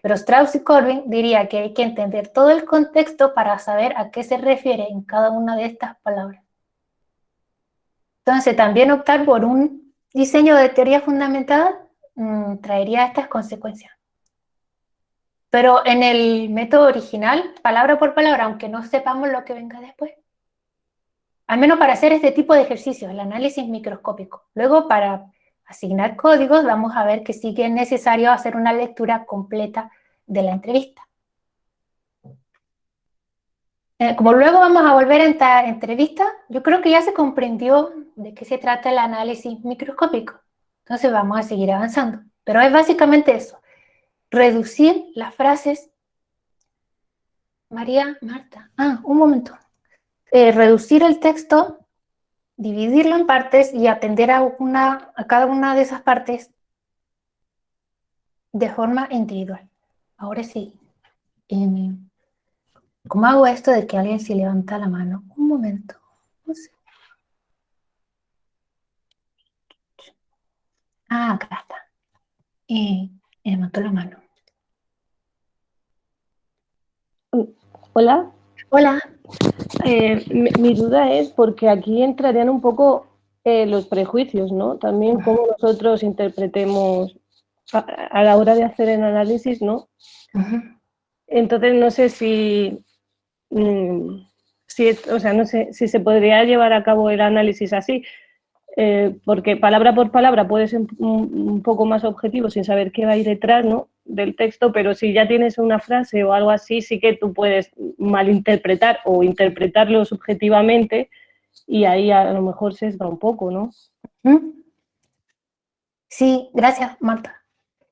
Pero Strauss y Corbin diría que hay que entender todo el contexto para saber a qué se refiere en cada una de estas palabras. Entonces, también optar por un diseño de teoría fundamentada mm, traería estas consecuencias. Pero en el método original, palabra por palabra, aunque no sepamos lo que venga después. Al menos para hacer este tipo de ejercicios, el análisis microscópico. Luego, para asignar códigos, vamos a ver que sí que es necesario hacer una lectura completa de la entrevista. Eh, como luego vamos a volver a esta entrevista, yo creo que ya se comprendió de qué se trata el análisis microscópico. Entonces vamos a seguir avanzando. Pero es básicamente eso, reducir las frases... María, Marta, ah, un momento. Eh, reducir el texto, dividirlo en partes y atender a, una, a cada una de esas partes de forma individual. Ahora sí. Em, ¿Cómo hago esto de que alguien se levanta la mano? Un momento. Ah, acá está. Y levantó la mano. Hola. Hola. Eh, mi, duda es porque aquí entrarían un poco eh, los prejuicios, ¿no? También cómo nosotros interpretemos a, la hora de hacer el análisis, ¿no? Entonces no sé si Mm, si, o sea, no sé si se podría llevar a cabo el análisis así, eh, porque palabra por palabra puede ser un, poco más objetivo sin saber qué va ahí detrás ¿no? del texto, pero si ya tienes una frase o algo así, sí que tú puedes malinterpretar o interpretarlo subjetivamente y ahí a lo mejor se sesga un poco, ¿no? Sí, gracias, Marta.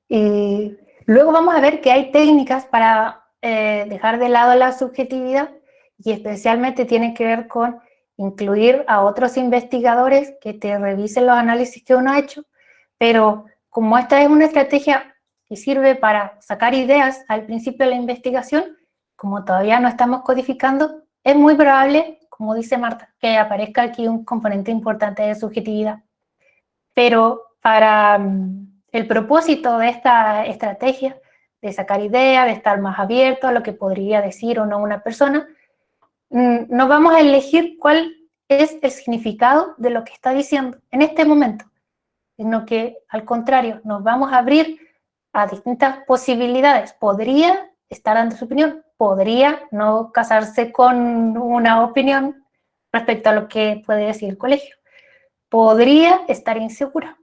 luego vamos a ver que hay técnicas para eh, dejar de lado la subjetividad y especialmente tiene que ver con incluir a otros investigadores que te revisen los análisis que uno ha hecho, pero como esta es una estrategia que sirve para sacar ideas al principio de la investigación, como todavía no estamos codificando, es muy probable, como dice Marta, que aparezca aquí un componente importante de subjetividad. Pero para mm, el propósito de esta estrategia de sacar ideas, de estar más abierto a lo que podría decir o no una persona, no vamos a elegir cuál es el significado de lo que está diciendo en este momento, sino que al contrario, nos vamos a abrir a distintas posibilidades. Podría estar dando su opinión, podría no casarse con una opinión respecto a lo que puede decir el colegio, podría estar insegura.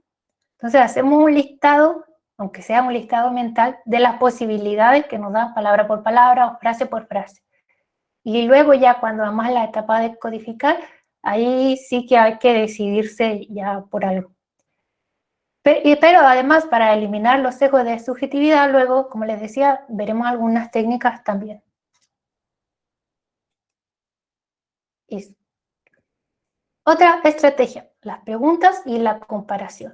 Entonces hacemos un listado aunque sea un listado mental, de las posibilidades que nos dan palabra por palabra o frase por frase. Y luego ya cuando vamos a la etapa de codificar, ahí sí que hay que decidirse ya por algo. Pero además, para eliminar los sesgos de subjetividad, luego, como les decía, veremos algunas técnicas también. Otra estrategia, las preguntas y la comparación.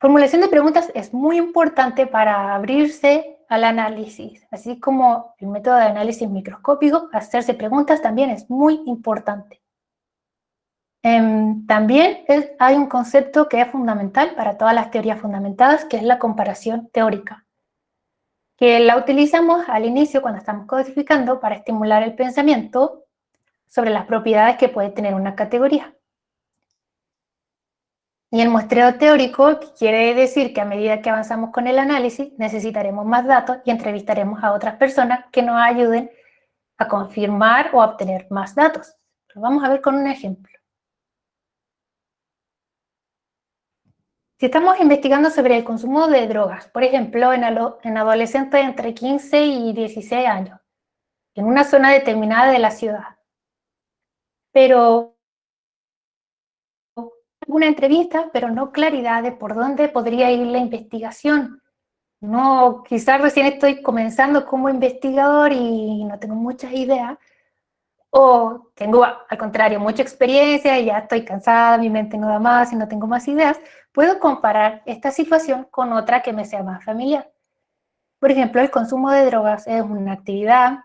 Formulación de preguntas es muy importante para abrirse al análisis, así como el método de análisis microscópico, hacerse preguntas también es muy importante. Em, también hay un concepto que es fundamental para todas las teorías fundamentadas, que es la comparación teórica, que la utilizamos al inicio cuando estamos codificando para estimular el pensamiento sobre las propiedades que puede tener una categoría. Y el muestreo teórico quiere decir que a medida que avanzamos con el análisis, necesitaremos más datos y entrevistaremos a otras personas que nos ayuden a confirmar o obtener más datos. Lo vamos a ver con un ejemplo. Si estamos investigando sobre el consumo de drogas, por ejemplo, en adolescentes entre 15 y 16 años, en una zona determinada de la ciudad, pero una entrevista, pero no claridad de por dónde podría ir la investigación. No, quizás recién estoy comenzando como investigador y no tengo muchas ideas, o tengo, al contrario, mucha experiencia y ya estoy cansada, mi mente no da más y no tengo más ideas, puedo comparar esta situación con otra que me sea más familiar. Por ejemplo, el consumo de drogas es una actividad,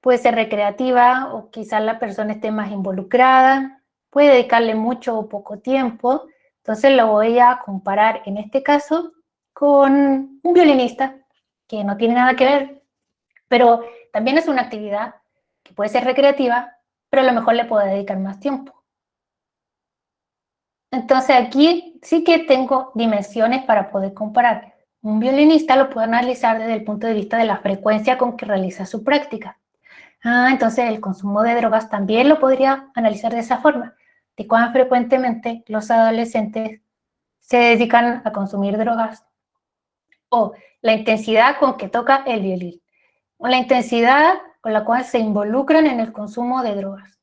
puede ser recreativa o quizás la persona esté más involucrada, puede dedicarle mucho o poco tiempo, entonces lo voy a comparar en este caso con un violinista que no tiene nada que ver, pero también es una actividad que puede ser recreativa, pero a lo mejor le puedo dedicar más tiempo. Entonces aquí sí que tengo dimensiones para poder comparar. Un violinista lo puedo analizar desde el punto de vista de la frecuencia con que realiza su práctica. Ah, entonces el consumo de drogas también lo podría analizar de esa forma, de cuán frecuentemente los adolescentes se dedican a consumir drogas o la intensidad con que toca el violín o la intensidad con la cual se involucran en el consumo de drogas.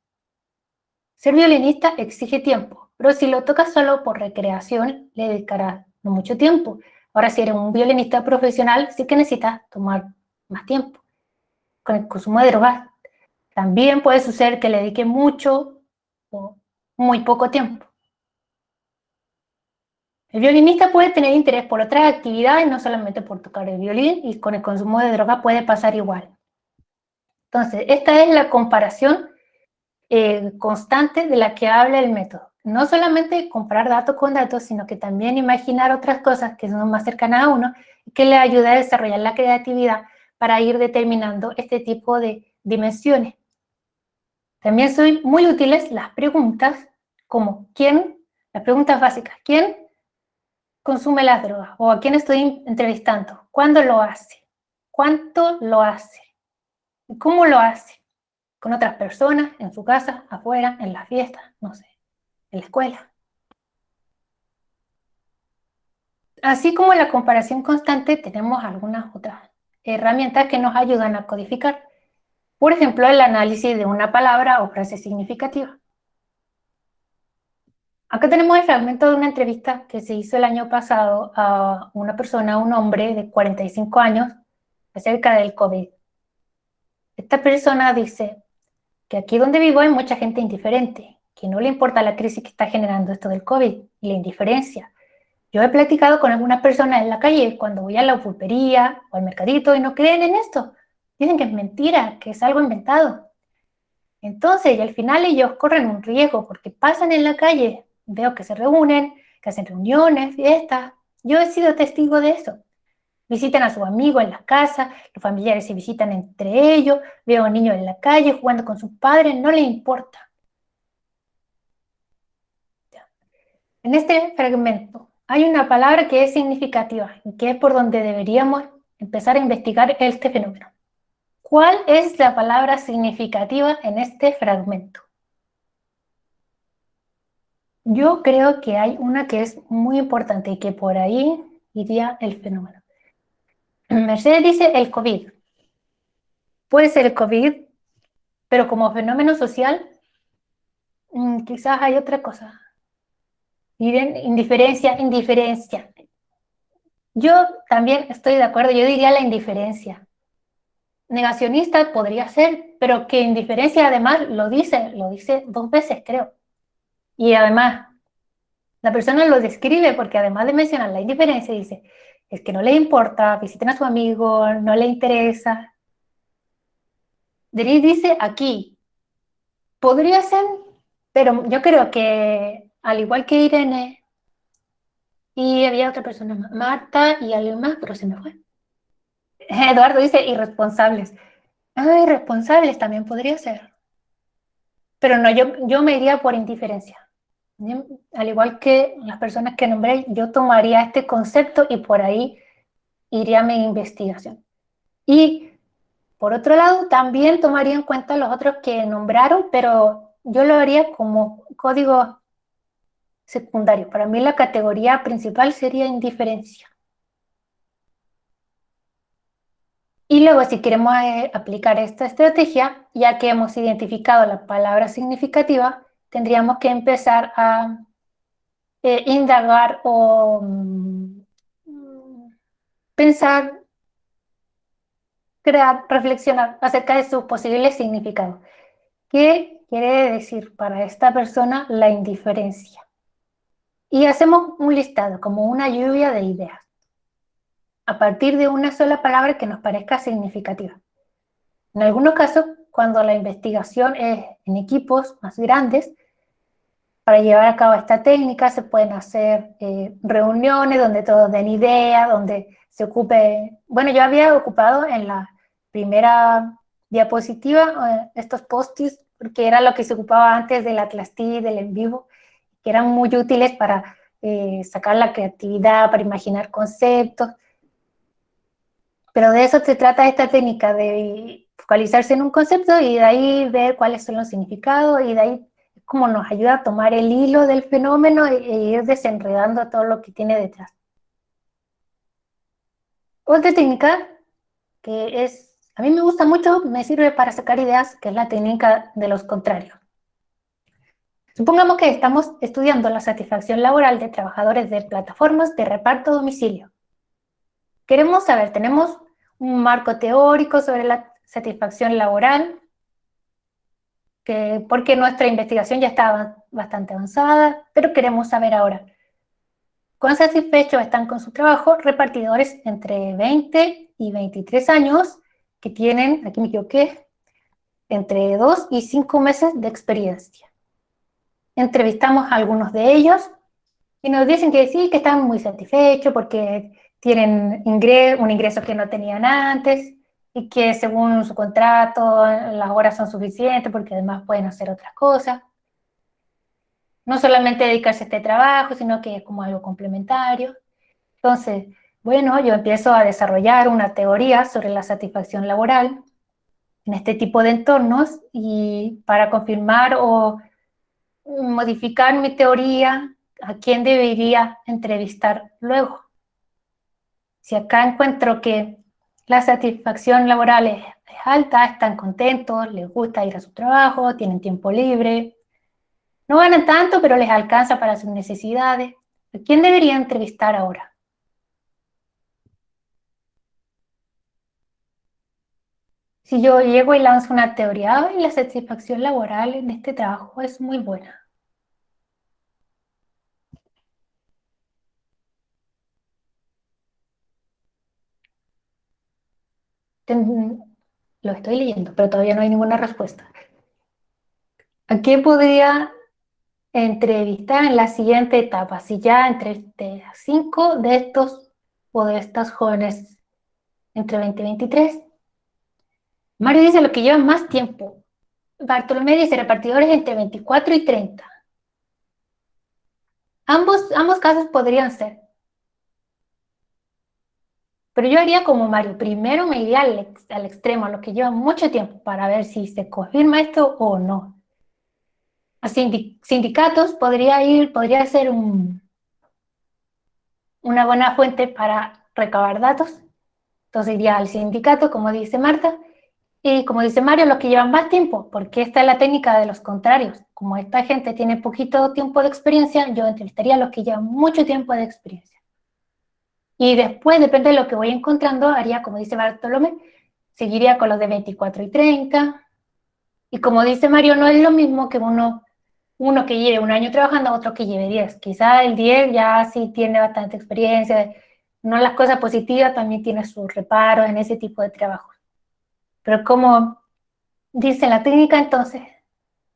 Ser violinista exige tiempo, pero si lo tocas solo por recreación, le dedicarás no mucho tiempo. Ahora, si eres un violinista profesional, sí que necesitas tomar más tiempo. Con el consumo de drogas, también puede suceder que le dedique mucho o muy poco tiempo. El violinista puede tener interés por otras actividades, no solamente por tocar el violín, y con el consumo de droga puede pasar igual. Entonces, esta es la comparación eh, constante de la que habla el método. No solamente comparar datos con datos, sino que también imaginar otras cosas que son más cercanas a uno que le ayuda a desarrollar la creatividad para ir determinando este tipo de dimensiones. También son muy útiles las preguntas como ¿quién? Las preguntas básicas. ¿Quién consume las drogas? ¿O a quién estoy entrevistando? ¿Cuándo lo hace? ¿Cuánto lo hace? ¿Cómo lo hace? ¿Con otras personas? ¿En su casa? ¿Afuera? ¿En la fiesta? No sé. ¿En la escuela? Así como la comparación constante, tenemos algunas otras herramientas que nos ayudan a codificar. Por ejemplo, el análisis de una palabra o frase significativa. Acá tenemos el fragmento de una entrevista que se hizo el año pasado a una persona, un hombre de 45 años, acerca del COVID. Esta persona dice que aquí donde vivo hay mucha gente indiferente, que no le importa la crisis que está generando esto del COVID y la indiferencia. Yo he platicado con algunas personas en la calle cuando voy a la pulpería o al mercadito y no creen en esto. Dicen que es mentira, que es algo inventado. Entonces, y al final ellos corren un riesgo porque pasan en la calle Veo que se reúnen, que hacen reuniones, fiestas. Yo he sido testigo de eso. Visitan a sus amigos en la casa, los familiares se visitan entre ellos, veo niños en la calle jugando con sus padres, no le importa. En este fragmento hay una palabra que es significativa y que es por donde deberíamos empezar a investigar este fenómeno. ¿Cuál es la palabra significativa en este fragmento? Yo creo que hay una que es muy importante y que por ahí iría el fenómeno. Mercedes dice el COVID. Puede ser el COVID, pero como fenómeno social, mm, quizás hay otra cosa. Miren, indiferencia, indiferencia. Yo también estoy de acuerdo, yo diría la indiferencia. Negacionista podría ser, pero que indiferencia además lo dice, lo dice dos veces creo. Y además, la persona lo describe porque además de mencionar la indiferencia, dice, es que no le importa, visiten a su amigo, no le interesa. Denis dice aquí, podría ser, pero yo creo que al igual que Irene, y había otra persona, Marta y alguien más, pero se me fue. Eduardo dice irresponsables. Ah, irresponsables también podría ser. Pero no, yo, yo me iría por indiferencia. Al igual que las personas que nombré, yo tomaría este concepto y por ahí iría mi investigación. Y por otro lado, también tomaría en cuenta los otros que nombraron, pero yo lo haría como código secundario. Para mí la categoría principal sería indiferencia. Y luego, si queremos eh, aplicar esta estrategia, ya que hemos identificado la palabra significativa, tendríamos que empezar a eh, indagar o mm, pensar, crear, reflexionar acerca de sus posibles significados. ¿Qué quiere decir para esta persona la indiferencia? Y hacemos un listado, como una lluvia de ideas, a partir de una sola palabra que nos parezca significativa. En algunos casos, cuando la investigación es en equipos más grandes, para llevar a cabo esta técnica se pueden hacer eh, reuniones donde todos den ideas, donde se ocupe... Bueno, yo había ocupado en la primera diapositiva eh, estos post-its porque era lo que se ocupaba antes de la clase del en vivo, que eran muy útiles para eh, sacar la creatividad, para imaginar conceptos. Pero de eso se trata esta técnica, de focalizarse en un concepto y de ahí ver cuáles son los significados y de ahí como nos ayuda a tomar el hilo del fenómeno e, e ir desenredando todo lo que tiene detrás. Otra técnica que es, a mí me gusta mucho, me sirve para sacar ideas, que es la técnica de los contrarios. Supongamos que estamos estudiando la satisfacción laboral de trabajadores de plataformas de reparto a domicilio. Queremos saber, tenemos un marco teórico sobre la satisfacción laboral, que, porque nuestra investigación ya está bastante avanzada, pero queremos saber ahora, ¿cuán satisfechos están con su trabajo repartidores entre 20 y 23 años que tienen, aquí me equivoqué, entre 2 y 5 meses de experiencia? Entrevistamos a algunos de ellos y nos dicen que sí, que están muy satisfechos porque tienen un ingreso que no tenían antes, y que según su contrato las horas son suficientes porque además pueden hacer otras cosas. No solamente dedicarse a este trabajo, sino que es como algo complementario. Entonces, bueno, yo empiezo a desarrollar una teoría sobre la satisfacción laboral en este tipo de entornos y para confirmar o modificar mi teoría, a quién debería entrevistar luego. Si acá encuentro que la satisfacción laboral es, alta, están contentos, les gusta ir a su trabajo, tienen tiempo libre. No ganan tanto, pero les alcanza para sus necesidades. ¿A quién debería entrevistar ahora? Si yo llego y lanzo una teoría, la satisfacción laboral en este trabajo es muy buena. lo estoy leyendo, pero todavía no hay ninguna respuesta. ¿A quién podría entrevistar en la siguiente etapa? Si ya entre cinco de estos o de estas jóvenes entre 20 y 23. Mario dice lo que lleva más tiempo. Bartolomé dice repartidores entre 24 y 30. Ambos, ambos casos podrían ser. Pero yo haría como Mario, primero me iría al, extremo, a lo que lleva mucho tiempo, para ver si se confirma esto o no. A sindicatos podría ir, podría ser un, una buena fuente para recabar datos. Entonces iría al sindicato, como dice Marta, y como dice Mario, los que llevan más tiempo, porque esta es la técnica de los contrarios. Como esta gente tiene poquito tiempo de experiencia, yo entrevistaría a los que llevan mucho tiempo de experiencia. Y después, depende de lo que voy encontrando, haría, como dice Bartolomé, seguiría con los de 24 y 30. Y como dice Mario, no es lo mismo que uno, uno que lleve un año trabajando, otro que lleve 10. Quizá el 10 ya sí tiene bastante experiencia, no las cosas positivas, también tiene sus reparos en ese tipo de trabajo. Pero como dice la técnica, entonces,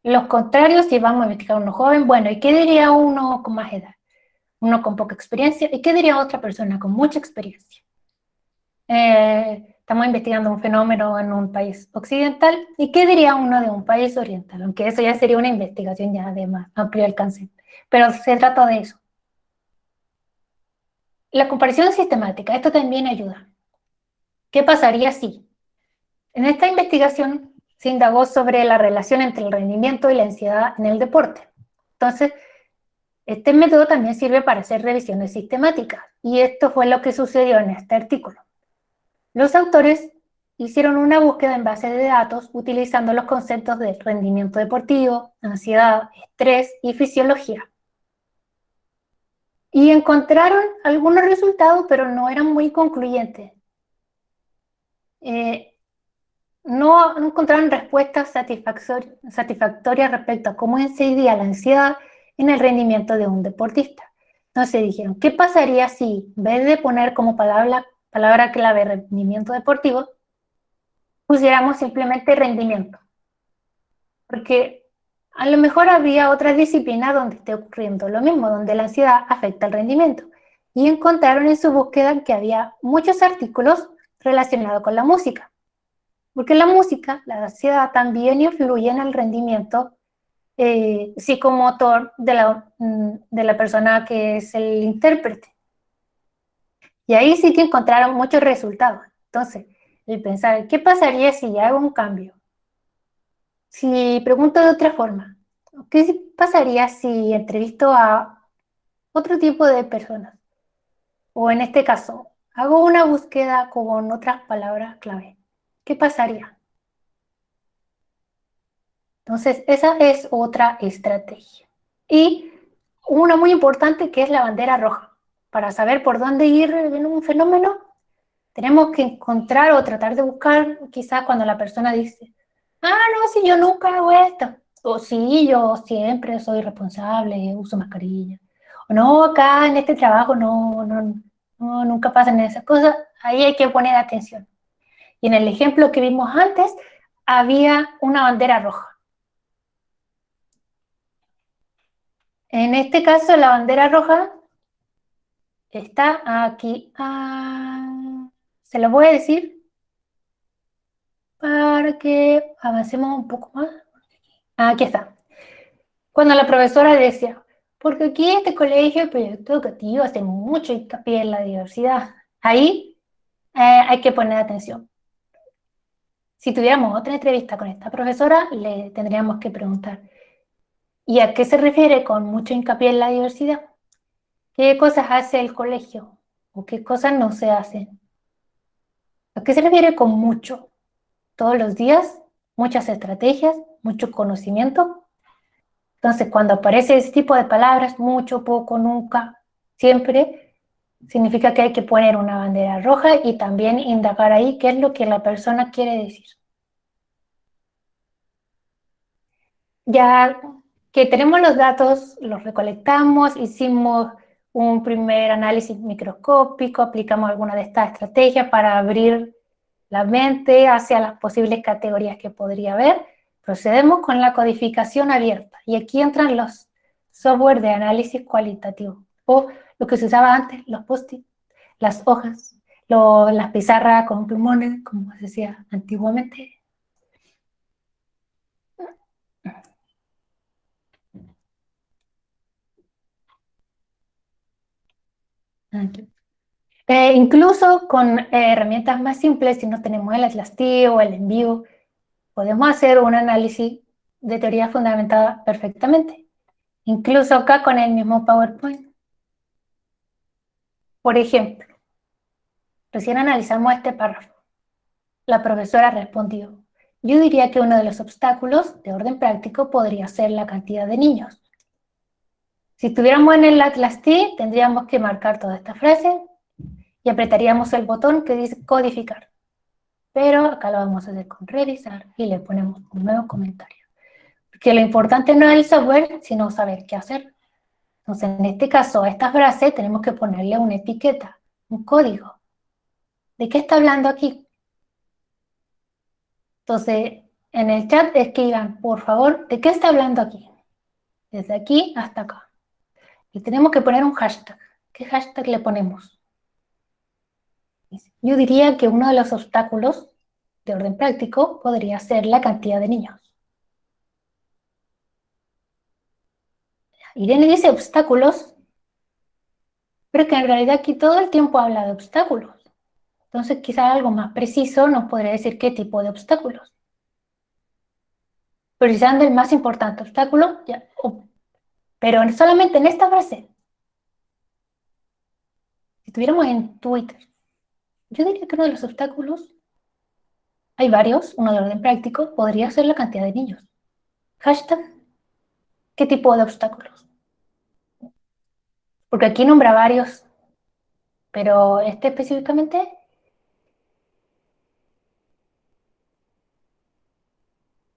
los contrarios, si vamos a investigar a uno joven, bueno, ¿y qué diría uno con más edad? uno con poca experiencia, ¿y qué diría otra persona con mucha experiencia? Eh, estamos investigando un fenómeno en un país occidental, ¿y qué diría uno de un país oriental? Aunque eso ya sería una investigación ya de más amplio alcance, pero se trata de eso. La comparación sistemática, esto también ayuda. ¿Qué pasaría si? En esta investigación se indagó sobre la relación entre el rendimiento y la ansiedad en el deporte. Entonces, este método también sirve para hacer revisiones sistemáticas, y esto fue lo que sucedió en este artículo. Los autores hicieron una búsqueda en base de datos utilizando los conceptos de rendimiento deportivo, ansiedad, estrés y fisiología. Y encontraron algunos resultados, pero no eran muy concluyentes. Eh, no, encontraron respuestas satisfactorias respecto a cómo incidía la ansiedad en el rendimiento de un deportista. Entonces dijeron, ¿qué pasaría si en vez de poner como palabra, palabra clave rendimiento deportivo, pusiéramos simplemente rendimiento? Porque a lo mejor habría otra disciplina donde esté ocurriendo lo mismo, donde la ansiedad afecta el rendimiento. Y encontraron en su búsqueda que había muchos artículos relacionados con la música. Porque la música, la ansiedad también influye en el rendimiento eh, psicomotor de la, mm, de la persona que es el intérprete. Y ahí sí que encontraron muchos resultados. Entonces, y pensar, ¿qué pasaría si hago un cambio? Si pregunto de otra forma, ¿qué pasaría si entrevisto a otro tipo de personas? O en este caso, hago una búsqueda con otras palabras clave. ¿Qué pasaría? Entonces, esa es otra estrategia. Y una muy importante que es la bandera roja. Para saber por dónde ir en un fenómeno, tenemos que encontrar o tratar de buscar, quizás cuando la persona dice, ah, no, si yo nunca hago esto, o sí, yo siempre soy responsable, uso mascarilla, no, acá en este trabajo no, no, no, nunca pasan esas cosas, ahí hay que poner atención. Y en el ejemplo que vimos antes, había una bandera roja. En este caso, la bandera roja está aquí. Ah, se lo voy a decir para que avancemos un poco más. Aquí está. Cuando la profesora decía, porque aquí este colegio, el proyecto educativo, hace mucho hincapié en la diversidad. Ahí eh, hay que poner atención. Si tuviéramos otra entrevista con esta profesora, le tendríamos que preguntar, ¿y a qué se refiere con mucho hincapié en la diversidad? ¿Qué cosas hace el colegio? ¿O qué cosas no se hacen? ¿A qué se refiere con mucho? ¿Todos los días? ¿Muchas estrategias? ¿Mucho conocimiento? Entonces, cuando aparece ese tipo de palabras, mucho, poco, nunca, siempre, significa que hay que poner una bandera roja y también indagar ahí qué es lo que la persona quiere decir. Ya que tenemos los datos, los recolectamos, hicimos un primer análisis microscópico, aplicamos alguna de estas estrategias para abrir la mente hacia las posibles categorías que podría haber, procedemos con la codificación abierta. Y aquí entran los software de análisis cualitativo o lo que se usaba antes, los post-it, las hojas, las pizarras con plumones, como se decía antiguamente. Eh, incluso con herramientas más simples, si no tenemos el Atlas o el envío, podemos hacer un análisis de teoría fundamentada perfectamente. Incluso acá con el mismo PowerPoint. Por ejemplo, recién analizamos este párrafo. La profesora respondió, yo diría que uno de los obstáculos de orden práctico podría ser la cantidad de niños. Si estuviéramos en el Atlas T, tendríamos que marcar toda esta frase y apretaríamos el botón que dice codificar. Pero acá lo vamos a hacer con revisar y le ponemos un nuevo comentario. Porque lo importante no es el software, sino saber qué hacer. Entonces, en este caso, a esta frase tenemos que ponerle una etiqueta, un código. ¿De qué está hablando aquí? Entonces, en el chat escriban, por favor, ¿de qué está hablando aquí? Desde aquí hasta acá. Y tenemos que poner un hashtag. ¿Qué hashtag le ponemos? Yo diría que uno de los obstáculos de orden práctico podría ser la cantidad de niños. Irene dice obstáculos, pero que en realidad aquí todo el tiempo habla de obstáculos. Entonces quizá algo más preciso nos podría decir qué tipo de obstáculos. Precisando el más importante obstáculo, ya, pero solamente en esta frase. Si estuviéramos en Twitter, yo diría que uno de los obstáculos, hay varios, uno de orden práctico, podría ser la cantidad de niños. Hashtag ¿Qué tipo de obstáculos? Porque aquí nombra varios, pero este específicamente...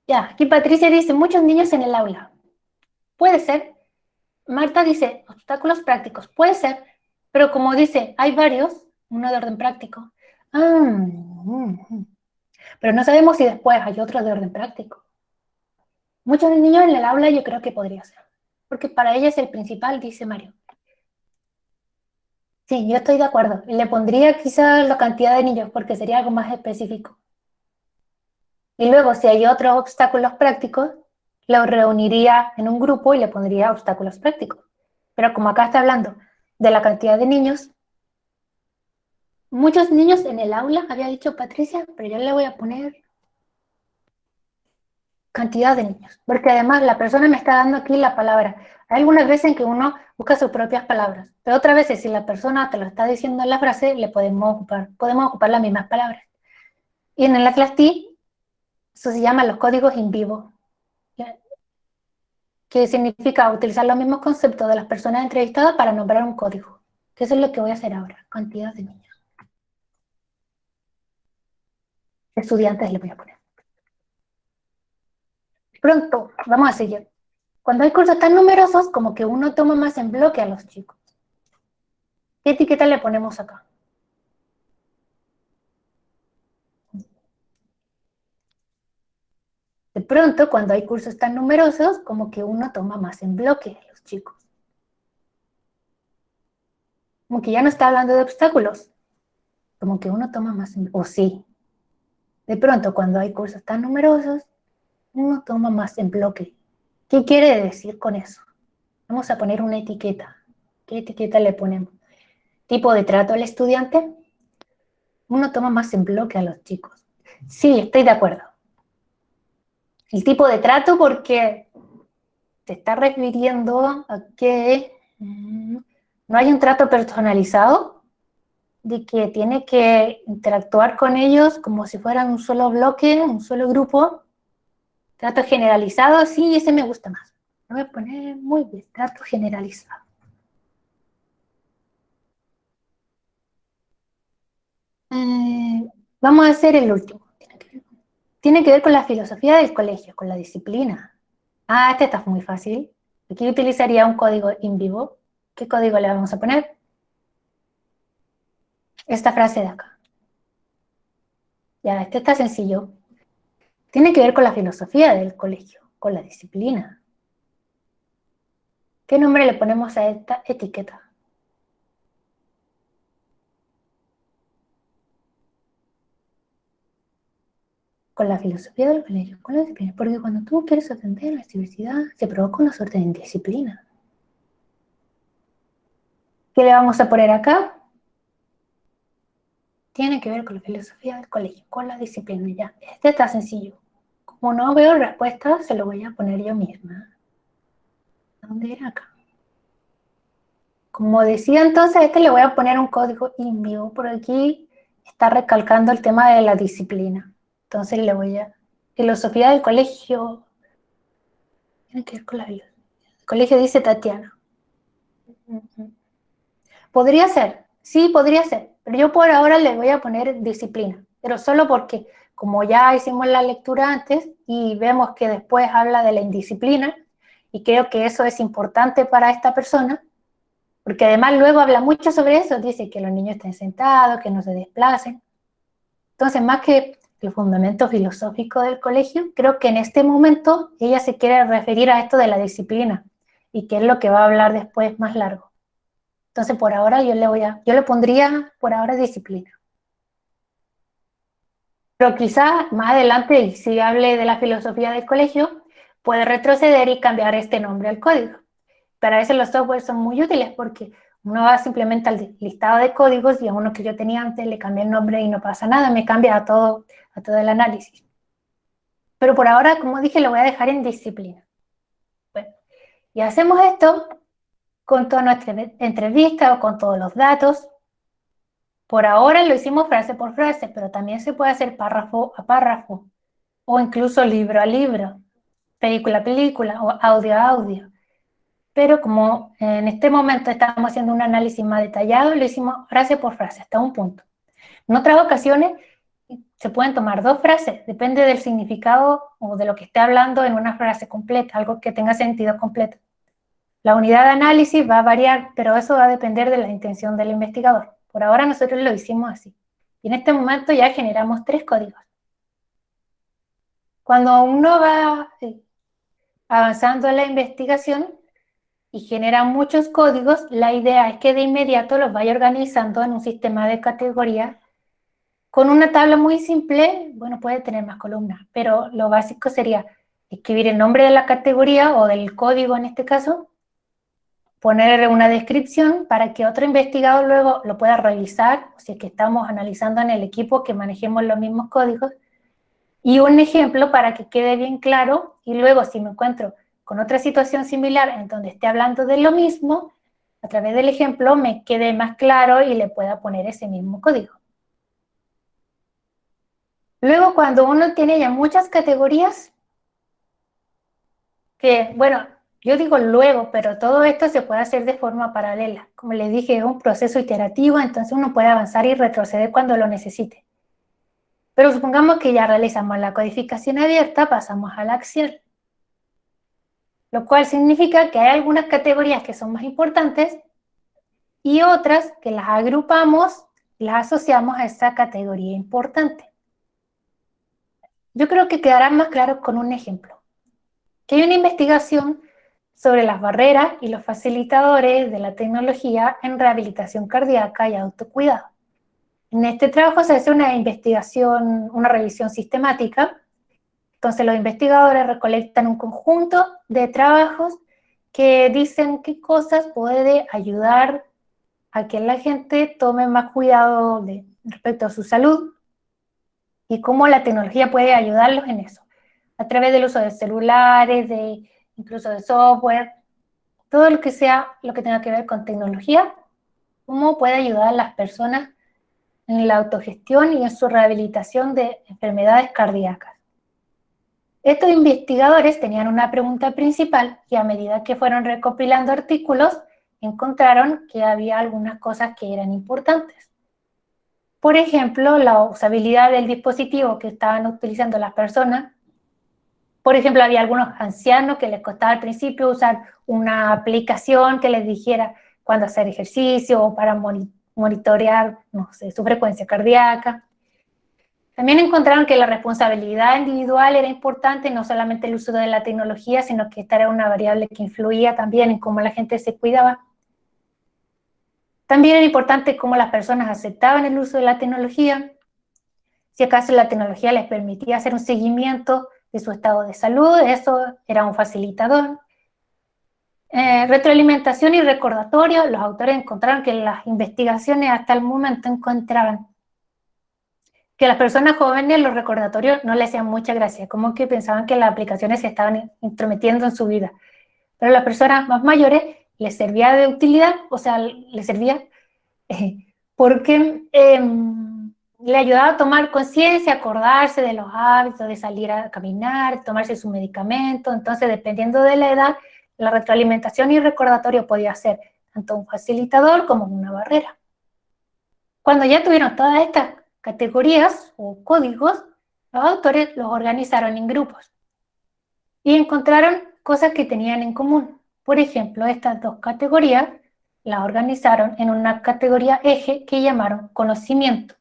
Ya, aquí Patricia dice, muchos niños en el aula. Puede ser. Marta dice, obstáculos prácticos. Puede ser, pero como dice, hay varios, uno de orden práctico. Ah, pero no sabemos si después hay otro de orden práctico. Muchos niños en el aula yo creo que podría ser, porque para ella es el principal, dice Mario. Sí, yo estoy de acuerdo. Le pondría quizá la cantidad de niños, porque sería algo más específico. Y luego, si hay otros obstáculos prácticos, los reuniría en un grupo y le pondría obstáculos prácticos. Pero como acá está hablando de la cantidad de niños, muchos niños en el aula, había dicho Patricia, pero yo le voy a poner cantidad de niños, porque además la persona me está dando aquí la palabra. Hay algunas veces en que uno busca sus propias palabras, pero otras veces si la persona te lo está diciendo en la frase, le podemos ocupar, podemos ocupar las mismas palabras. Y en el Atlas T, eso se llama los códigos in vivo, que significa utilizar los mismos conceptos de las personas entrevistadas para nombrar un código, que eso es lo que voy a hacer ahora, cantidad de niños. Estudiantes le voy a poner. Pronto, vamos a seguir. Cuando hay cursos tan numerosos, como que uno toma más en bloque a los chicos. ¿Qué etiqueta le ponemos acá? De pronto, cuando hay cursos tan numerosos, como que uno toma más en bloque a los chicos. Como que ya no está hablando de obstáculos. Como que uno toma más en... O sí. De pronto, cuando hay cursos tan numerosos, uno toma más en bloque. ¿Qué quiere decir con eso? Vamos a poner una etiqueta. ¿Qué etiqueta le ponemos? Tipo de trato al estudiante. Uno toma más en bloque a los chicos. Sí, estoy de acuerdo. El tipo de trato porque te está refiriendo a que mm, no hay un trato personalizado, de que tiene que interactuar con ellos como si fueran un solo bloque, un solo grupo, Trato generalizado, sí, ese me gusta más. Lo voy a poner muy bien, trato generalizado. Eh, vamos a hacer el último. Tiene que, ver, con la filosofía del colegio, con la disciplina. Ah, este está muy fácil. Aquí utilizaría un código in vivo. ¿Qué código le vamos a poner? Esta frase de acá. Ya, este está sencillo. Tiene que ver con la filosofía del colegio, con la disciplina. ¿Qué nombre le ponemos a esta etiqueta? Con la filosofía del colegio, con la disciplina. Porque cuando tú quieres atender a la diversidad, se provoca una suerte de indisciplina. ¿Qué le vamos a poner acá? Tiene que ver con la filosofía del colegio, con la disciplina. Ya, este está sencillo. Como no veo respuesta, se lo voy a poner yo misma. ¿Dónde era acá? Como decía entonces, este le voy a poner un código in vivo. Por aquí está recalcando el tema de la disciplina. Entonces le voy a... Filosofía del colegio. Tiene que ver con la vida. El colegio dice Tatiana. Podría ser, sí, podría ser. Pero yo por ahora le voy a poner disciplina. Pero solo porque como ya hicimos la lectura antes y vemos que después habla de la indisciplina, y creo que eso es importante para esta persona, porque además luego habla mucho sobre eso, dice que los niños estén sentados, que no se desplacen. Entonces, más que el fundamento filosófico del colegio, creo que en este momento ella se quiere referir a esto de la disciplina, y que es lo que va a hablar después más largo. Entonces, por ahora yo le voy a, yo le pondría por ahora disciplina. Pero quizás más adelante, si hable de la filosofía del colegio, puede retroceder y cambiar este nombre al código. Para eso los softwares son muy útiles porque uno va simplemente al listado de códigos y a uno que yo tenía antes le cambié el nombre y no pasa nada, me cambia a todo el análisis. Pero por ahora, como dije, lo voy a dejar en disciplina. Bueno, y hacemos esto con toda nuestra entrevista o con todos los datos, por ahora lo hicimos frase por frase, pero también se puede hacer párrafo a párrafo, o incluso libro a libro, película a película, o audio a audio. Pero como en este momento estamos haciendo un análisis más detallado, lo hicimos frase por frase, hasta un punto. En otras ocasiones se pueden tomar dos frases, depende del significado o de lo que esté hablando en una frase completa, algo que tenga sentido completo. La unidad de análisis va a variar, pero eso va a depender de la intención del investigador. Por ahora nosotros lo hicimos así. Y en este momento ya generamos tres códigos. Cuando uno va eh, avanzando en la investigación y genera muchos códigos, la idea es que de inmediato los vaya organizando en un sistema de categorías. Con una tabla muy simple, bueno, puede tener más columnas, pero lo básico sería escribir el nombre de la categoría o del código en este caso, poner una descripción para que otro investigador luego lo pueda revisar, si es que estamos analizando en el equipo que manejemos los mismos códigos, y un ejemplo para que quede bien claro, y luego si me encuentro con otra situación similar en donde esté hablando de lo mismo, a través del ejemplo me quede más claro y le pueda poner ese mismo código. Luego, cuando uno tiene ya muchas categorías, que, bueno, yo digo luego, pero todo esto se puede hacer de forma paralela. Como les dije, es un proceso iterativo, entonces uno puede avanzar y retroceder cuando lo necesite. Pero supongamos que ya realizamos la codificación abierta, pasamos a la acción. Lo cual significa que hay algunas categorías que son más importantes y otras que las agrupamos y las asociamos a esa categoría importante. Yo creo que quedará más claro con un ejemplo. Que hay una investigación sobre las barreras y los facilitadores de la tecnología en rehabilitación cardíaca y autocuidado. En este trabajo se hace una investigación, una revisión sistemática. Entonces los investigadores recolectan un conjunto de trabajos que dicen qué cosas puede ayudar a que la gente tome más cuidado respecto a su salud y cómo la tecnología puede ayudarlos en eso, a través del uso de celulares, de incluso de software, todo lo que sea, lo que tenga que ver con tecnología, cómo puede ayudar a las personas en la autogestión y en su rehabilitación de enfermedades cardíacas. Estos investigadores tenían una pregunta principal y a medida que fueron recopilando artículos, encontraron que había algunas cosas que eran importantes. Por ejemplo, la usabilidad del dispositivo que estaban utilizando las personas. Por ejemplo, había algunos ancianos que les costaba al principio usar una aplicación que les dijera cuándo hacer ejercicio o para monitorear no sé, su frecuencia cardíaca. También encontraron que la responsabilidad individual era importante, no solamente el uso de la tecnología, sino que esta era una variable que influía también en cómo la gente se cuidaba. También era importante cómo las personas aceptaban el uso de la tecnología, si acaso la tecnología les permitía hacer un seguimiento de su estado de salud, eso era un facilitador. Eh, retroalimentación y recordatorio, los autores encontraron que las investigaciones hasta el momento encontraban que las personas jóvenes los recordatorios no les hacían mucha gracia, como que pensaban que las aplicaciones se estaban intrometiendo en su vida. Pero las personas más mayores les servía de utilidad, o sea, les servía porque em, le ayudaba a tomar conciencia, acordarse de los hábitos, de salir a caminar, tomarse su medicamento, entonces dependiendo de la edad, la retroalimentación y recordatorio podía ser tanto un facilitador como una barrera. Cuando ya tuvieron todas estas categorías o códigos, los autores los organizaron en grupos y encontraron cosas que tenían en común. Por ejemplo, estas dos categorías las organizaron en una categoría eje que llamaron conocimiento,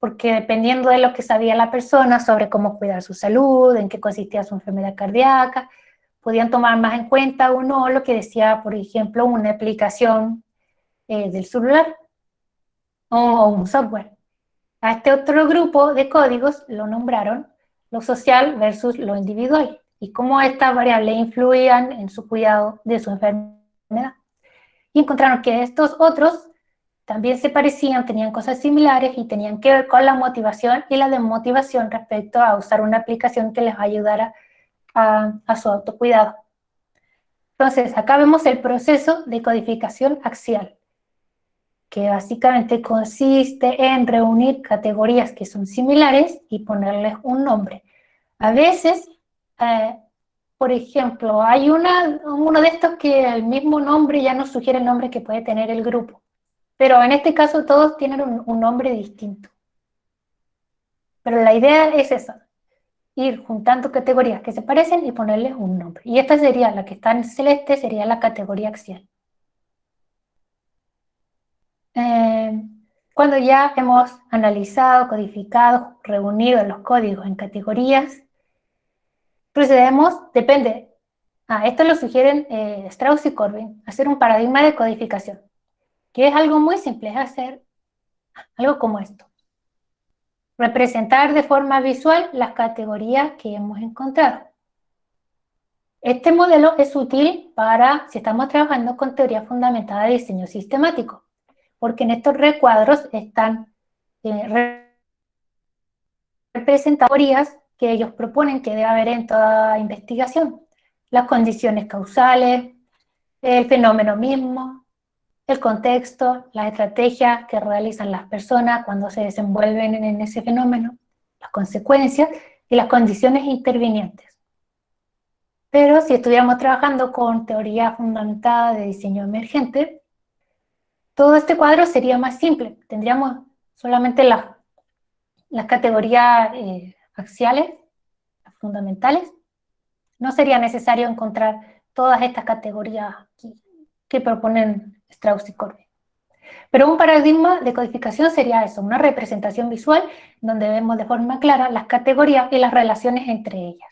porque dependiendo de lo que sabía la persona sobre cómo cuidar su salud, en qué consistía su enfermedad cardíaca, podían tomar más en cuenta o no lo que decía, por ejemplo, una aplicación eh, del celular o un software. A este otro grupo de códigos lo nombraron lo social versus lo individual y cómo estas variables influían en su cuidado de su enfermedad. Y encontraron que estos otros también se parecían, tenían cosas similares y tenían que ver con la motivación y la desmotivación respecto a usar una aplicación que les ayudara a, a su autocuidado. Entonces, acá vemos el proceso de codificación axial, que básicamente consiste en reunir categorías que son similares y ponerles un nombre. A veces eh, por ejemplo, hay una, uno de estos que el mismo nombre ya nos sugiere el nombre que puede tener el grupo. Pero en este caso todos tienen un, nombre distinto. Pero la idea es esa, ir juntando categorías que se parecen y ponerles un nombre. Y esta sería, la que está en celeste, sería la categoría axial. Eh, cuando ya hemos analizado, codificado, reunido los códigos en categorías, Procedemos, depende. Ah, esto lo sugieren eh, Strauss y Corbin, hacer un paradigma de codificación, que es algo muy simple, es hacer algo como esto. Representar de forma visual las categorías que hemos encontrado. Este modelo es útil para si estamos trabajando con teoría fundamentada de diseño sistemático, porque en estos recuadros están eh, que ellos proponen que debe haber en toda investigación. Las condiciones causales, el fenómeno mismo, el contexto, las estrategias que realizan las personas cuando se desenvuelven en ese fenómeno, las consecuencias y las condiciones intervinientes. Pero si estuviéramos trabajando con teoría fundamentada de diseño emergente, todo este cuadro sería más simple. Tendríamos solamente las, las categorías eh, axiales, fundamentales. No sería necesario encontrar todas estas categorías que proponen Strauss y Corbin. Pero un paradigma de codificación sería eso, una representación visual donde vemos de forma clara las categorías y las relaciones entre ellas.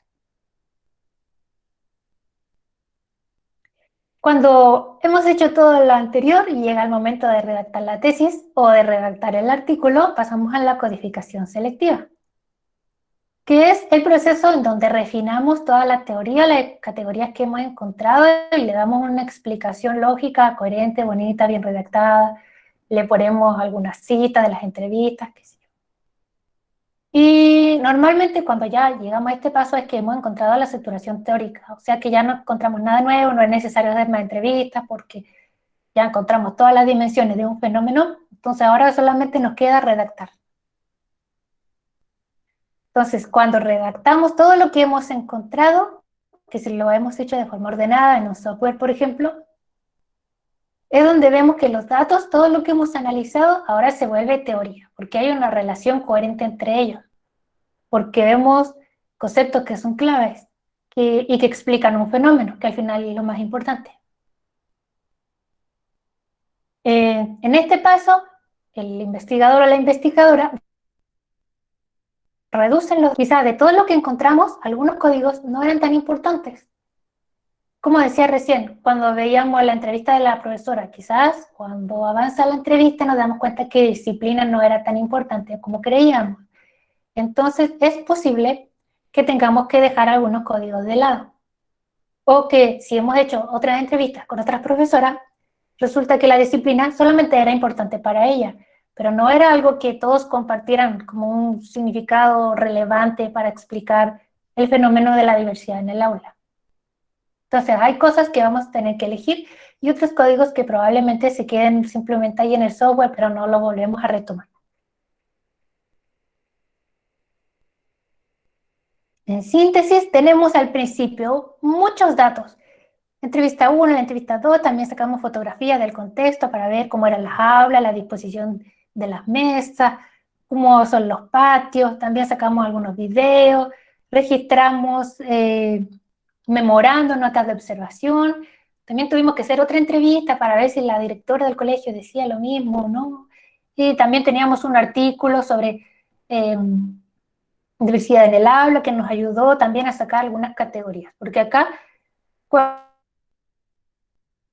Cuando hemos hecho todo lo anterior y llega el momento de redactar la tesis o de redactar el artículo, pasamos a la codificación selectiva, que es el proceso en donde refinamos toda la teoría, las categorías que hemos encontrado y le damos una explicación lógica, coherente, bonita, bien redactada, le ponemos algunas citas de las entrevistas, qué sé. Y normalmente cuando ya llegamos a este paso es que hemos encontrado la saturación teórica, o sea que ya no encontramos nada nuevo, no es necesario hacer más entrevistas porque ya encontramos todas las dimensiones de un fenómeno, entonces ahora solamente nos queda redactar. Entonces, cuando redactamos todo lo que hemos encontrado, que si lo hemos hecho de forma ordenada en un software, por ejemplo, es donde vemos que los datos, todo lo que hemos analizado, ahora se vuelve teoría, porque hay una relación coherente entre ellos, porque vemos conceptos que son claves y que explican un fenómeno, que al final es lo más importante. Eh, en este paso, el investigador o la investigadora reducen los, quizás de todo lo que encontramos, algunos códigos no eran tan importantes, como decía recién, cuando veíamos la entrevista de la profesora, quizás cuando avanza la entrevista nos damos cuenta que disciplina no era tan importante como creíamos. Entonces es posible que tengamos que dejar algunos códigos de lado. O que si hemos hecho otras entrevistas con otras profesoras, resulta que la disciplina solamente era importante para ella, pero no era algo que todos compartieran como un significado relevante para explicar el fenómeno de la diversidad en el aula. Entonces hay cosas que vamos a tener que elegir y otros códigos que probablemente se queden simplemente ahí en el software, pero no lo volvemos a retomar. En síntesis, tenemos al principio muchos datos. Entrevista 1, la entrevista 2, también sacamos fotografías del contexto para ver cómo eran las aulas, la disposición de las mesas, cómo son los patios, también sacamos algunos videos, registramos eh, memorando, notas de observación. También tuvimos que hacer otra entrevista para ver si la directora del colegio decía lo mismo no. Y también teníamos un artículo sobre em, diversidad en el aula que nos ayudó también a sacar algunas categorías. Porque acá,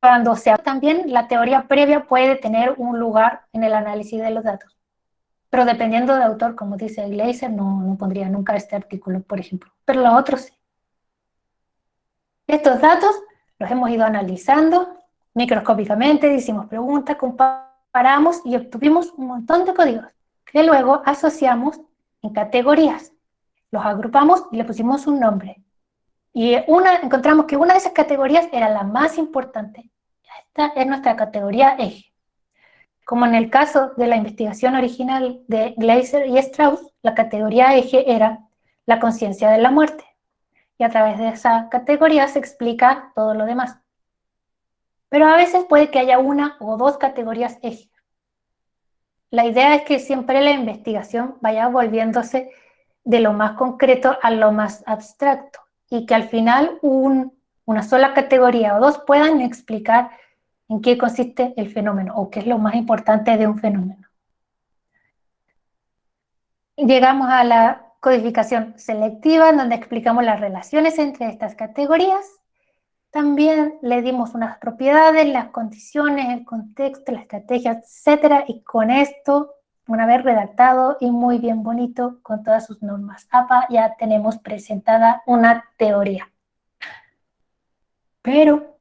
cuando se también, la teoría previa puede tener un lugar en el análisis de los datos. Pero dependiendo del autor, como dice Gleiser, no, no pondría nunca este artículo, por ejemplo. Pero los otros sí. Estos datos los hemos ido analizando microscópicamente, hicimos preguntas, comparamos y obtuvimos un montón de códigos que luego asociamos en categorías. Los agrupamos y le pusimos un nombre. Y una, encontramos que una de esas categorías era la más importante. Esta es nuestra categoría eje. Como en el caso de la investigación original de Gleiser y Strauss, la categoría eje era la conciencia de la muerte y a través de esa categoría se explica todo lo demás. Pero a veces puede que haya una o dos categorías eje. La idea es que siempre la investigación vaya volviéndose de lo más concreto a lo más abstracto y que al final una sola categoría o dos puedan explicar en qué consiste el fenómeno o qué es lo más importante de un fenómeno. Llegamos a la codificación selectiva, en donde explicamos las relaciones entre estas categorías. También le dimos unas propiedades, las condiciones, el contexto, la estrategia, etcétera, y con esto, una vez redactado y muy bien bonito, con todas sus normas APA, ya tenemos presentada una teoría. Pero,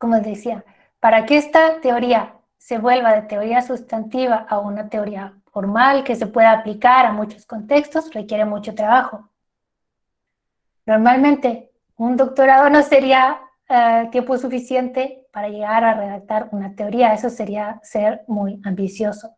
como decía, para que esta teoría se vuelva de teoría sustantiva a una teoría formal que se pueda aplicar a muchos contextos, requiere mucho trabajo. Normalmente, un doctorado no sería eh, tiempo suficiente para llegar a redactar una teoría, eso sería ser muy ambicioso.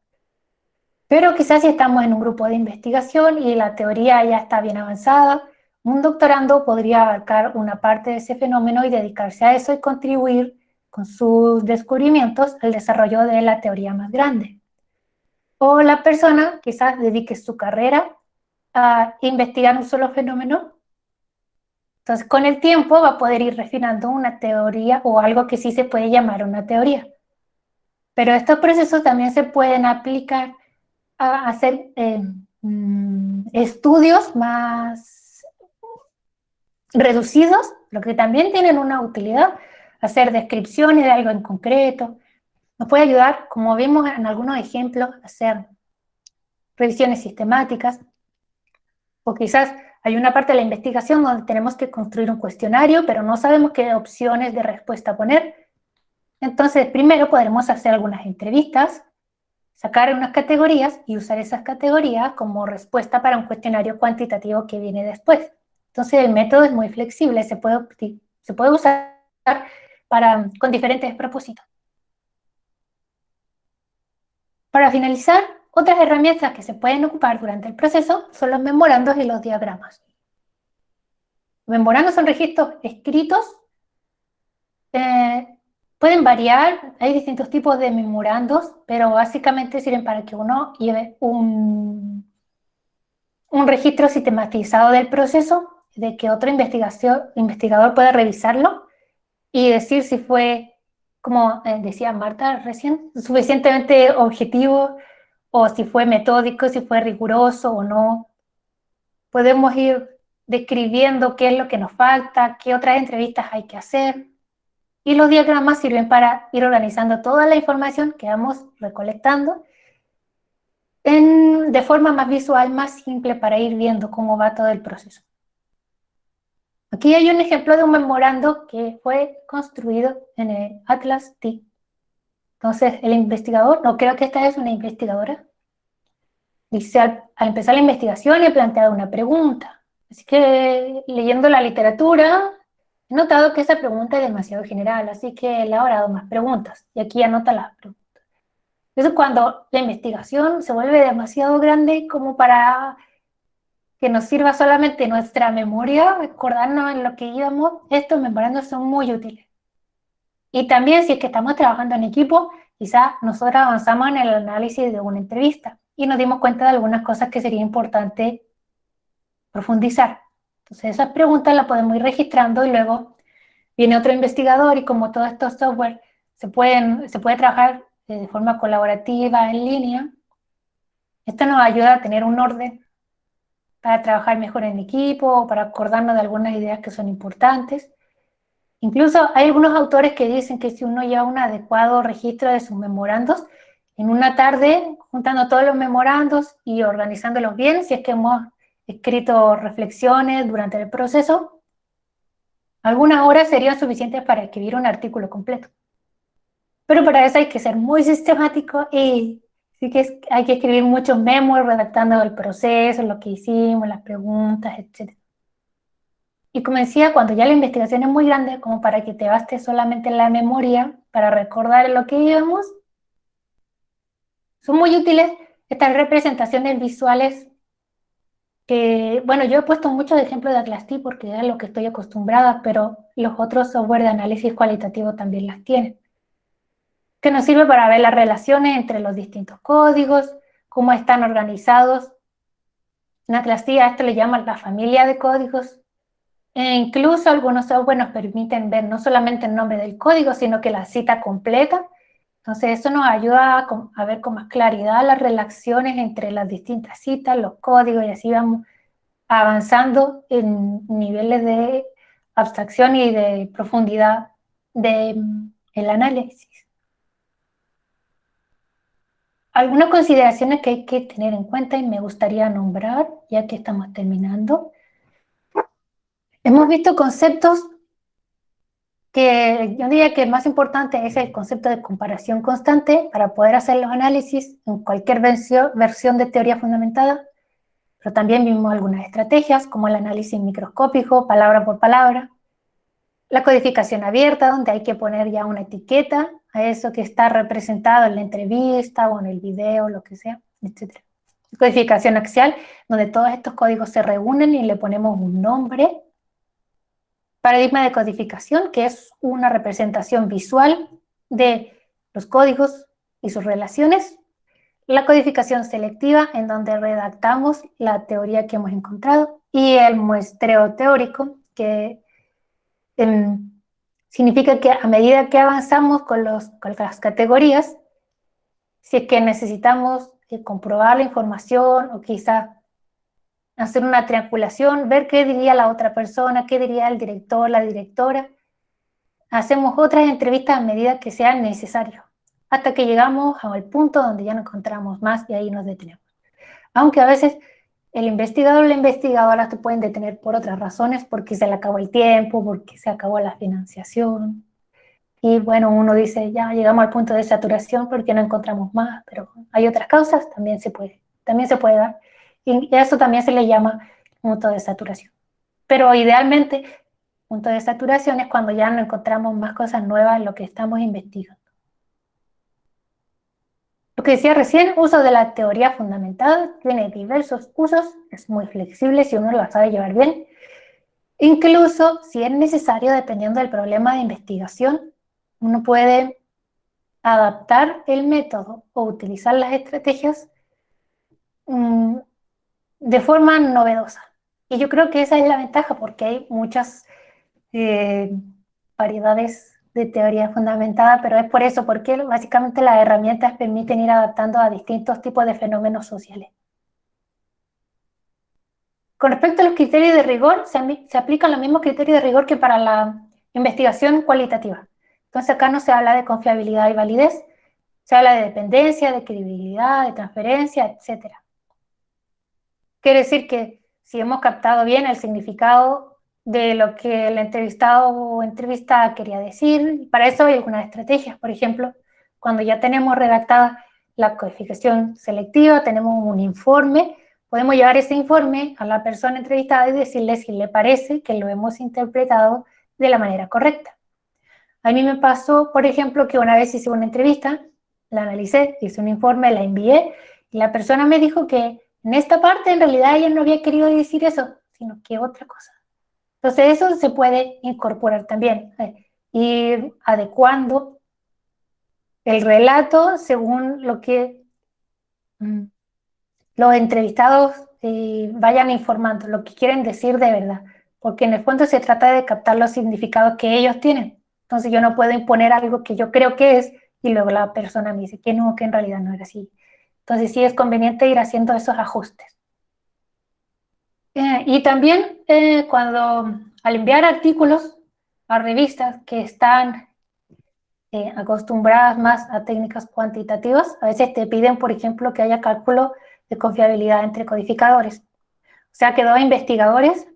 Pero quizás si estamos en un grupo de investigación y la teoría ya está bien avanzada, un doctorando podría abarcar una parte de ese fenómeno y dedicarse a eso y contribuir con sus descubrimientos al desarrollo de la teoría más grande. O la persona quizás dedique su carrera a investigar un solo fenómeno. Entonces, con el tiempo va a poder ir refinando una teoría o algo que sí se puede llamar una teoría. Pero estos procesos también se pueden aplicar a hacer eh, mm, estudios más reducidos, lo que también tienen una utilidad, hacer descripciones de algo en concreto, nos puede ayudar, como vimos en algunos ejemplos, hacer revisiones sistemáticas, o quizás hay una parte de la investigación donde tenemos que construir un cuestionario, pero no sabemos qué opciones de respuesta poner. Entonces, primero podremos hacer algunas entrevistas, sacar unas categorías y usar esas categorías como respuesta para un cuestionario cuantitativo que viene después. Entonces el método es muy flexible, se puede, se puede usar para, con diferentes propósitos. Para finalizar, otras herramientas que se pueden ocupar durante el proceso son los memorandos y los diagramas. Los memorandos son registros escritos, eh, pueden variar, hay distintos tipos de memorandos, pero básicamente sirven para que uno lleve un, un registro sistematizado del proceso de que otro investigador pueda revisarlo y decir si fue, como eh, decía Marta recién, suficientemente objetivo o si fue metódico, si fue riguroso o no. Podemos ir describiendo qué es lo que nos falta, qué otras entrevistas hay que hacer. Y los diagramas sirven para ir organizando toda la información que vamos recolectando de forma más visual, más simple, para ir viendo cómo va todo el proceso. Aquí hay un ejemplo de un memorando que fue construido en el Atlas T. Entonces, el investigador, no creo que esta es una investigadora, dice al, empezar la investigación ha planteado una pregunta. Así que leyendo la literatura, he notado que esa pregunta es demasiado general, así que ha dado más preguntas. Y aquí anota las preguntas. Entonces, cuando la investigación se vuelve demasiado grande como para que nos sirva solamente nuestra memoria, recordarnos en lo que íbamos, estos memorandos son muy útiles. Y también si es que estamos trabajando en equipo, quizá nosotros avanzamos en el análisis de una entrevista y nos dimos cuenta de algunas cosas que sería importante profundizar. Entonces esas preguntas las podemos ir registrando y luego viene otro investigador y como todos estos software se, pueden, se puede trabajar de forma colaborativa, en línea, esto nos ayuda a tener un orden para trabajar mejor en equipo o para acordarnos de algunas ideas que son importantes. Incluso hay algunos autores que dicen que si uno lleva un adecuado registro de sus memorandos, en una tarde, juntando todos los memorandos y organizándolos bien, si es que hemos escrito reflexiones durante el proceso, algunas horas serían suficientes para escribir un artículo completo. Pero para eso hay que ser muy sistemático y Así que hay que escribir muchos memos redactando el proceso, lo que hicimos, las preguntas, etc. Y como decía, cuando ya la investigación es muy grande, como para que te baste solamente la memoria para recordar lo que íbamos, son muy útiles estas representaciones visuales que, bueno, yo he puesto muchos ejemplos de Atlas T porque es lo que estoy acostumbrada, pero los otros software de análisis cualitativo también las tienen que nos sirve para ver las relaciones entre los distintos códigos, cómo están organizados. En Atlas a esto le llaman la familia de códigos. E incluso algunos software nos permiten ver no solamente el nombre del código, sino que la cita completa. Entonces eso nos ayuda a, ver con más claridad las relaciones entre las distintas citas, los códigos, y así vamos avanzando en niveles de abstracción y de profundidad del mm, análisis. Algunas consideraciones que hay que tener en cuenta y me gustaría nombrar, ya que estamos terminando. Hemos visto conceptos que yo diría que el más importante es el concepto de comparación constante para poder hacer los análisis en cualquier versión de teoría fundamentada, pero también vimos algunas estrategias como el análisis microscópico, palabra por palabra, la codificación abierta, donde hay que poner ya una etiqueta a eso que está representado en la entrevista o en el video, lo que sea, etc. Codificación axial, donde todos estos códigos se reúnen y le ponemos un nombre. Paradigma de codificación, que es una representación visual de los códigos y sus relaciones. La codificación selectiva, en donde redactamos la teoría que hemos encontrado. Y el muestreo teórico, que significa que a medida que avanzamos con, los, con las categorías, si es que necesitamos eh, comprobar la información o quizá hacer una triangulación, ver qué diría la otra persona, qué diría el director, la directora, hacemos otras entrevistas a medida que sea necesario, hasta que llegamos al punto donde ya no encontramos más y ahí nos detenemos. Aunque a veces el investigador o la investigadora te pueden detener por otras razones, porque se le acabó el tiempo, porque se acabó la financiación. Y bueno, uno dice, ya llegamos al punto de saturación porque no encontramos más, pero hay otras causas, también se puede, también se puede dar. Y eso también se le llama punto de saturación. Pero idealmente, punto de saturación es cuando ya no encontramos más cosas nuevas en lo que estamos investigando. Lo que decía recién, uso de la teoría fundamental, tiene diversos usos, es muy flexible si uno lo sabe llevar bien. Incluso si es necesario, dependiendo del problema de investigación, uno puede adaptar el método o utilizar las estrategias mm, de forma novedosa. Y yo creo que esa es la ventaja porque hay muchas eh, variedades de teoría fundamentada, pero es por eso, porque básicamente las herramientas permiten ir adaptando a distintos tipos de fenómenos sociales. Con respecto a los criterios de rigor, se, aplican los mismos criterios de rigor que para la investigación cualitativa. Entonces acá no se habla de confiabilidad y validez, se habla de dependencia, de credibilidad, de transferencia, etc. Quiere decir que si hemos captado bien el significado de lo que el entrevistado o entrevistada quería decir. Para eso hay algunas estrategias. Por ejemplo, cuando ya tenemos redactada la codificación selectiva, tenemos un informe, podemos llevar ese informe a la persona entrevistada y decirle si le parece que lo hemos interpretado de la manera correcta. A mí me pasó, por ejemplo, que una vez hice una entrevista, la analicé, hice un informe, la envié, y la persona me dijo que en esta parte en realidad ella no había querido decir eso, sino que otra cosa. Entonces eso se puede incorporar también, eh, ir adecuando el relato según lo que mm, los entrevistados eh, vayan informando, lo que quieren decir de verdad, porque en el fondo se trata de captar los significados que ellos tienen. Entonces yo no puedo imponer algo que yo creo que es y luego la persona me dice que no, que en realidad no era así. Entonces sí es conveniente ir haciendo esos ajustes. Eh, y también eh, cuando al enviar artículos a revistas que están eh, acostumbradas más a técnicas cuantitativas, a veces te piden, por ejemplo, que haya cálculo de confiabilidad entre codificadores. O sea, que dos investigadores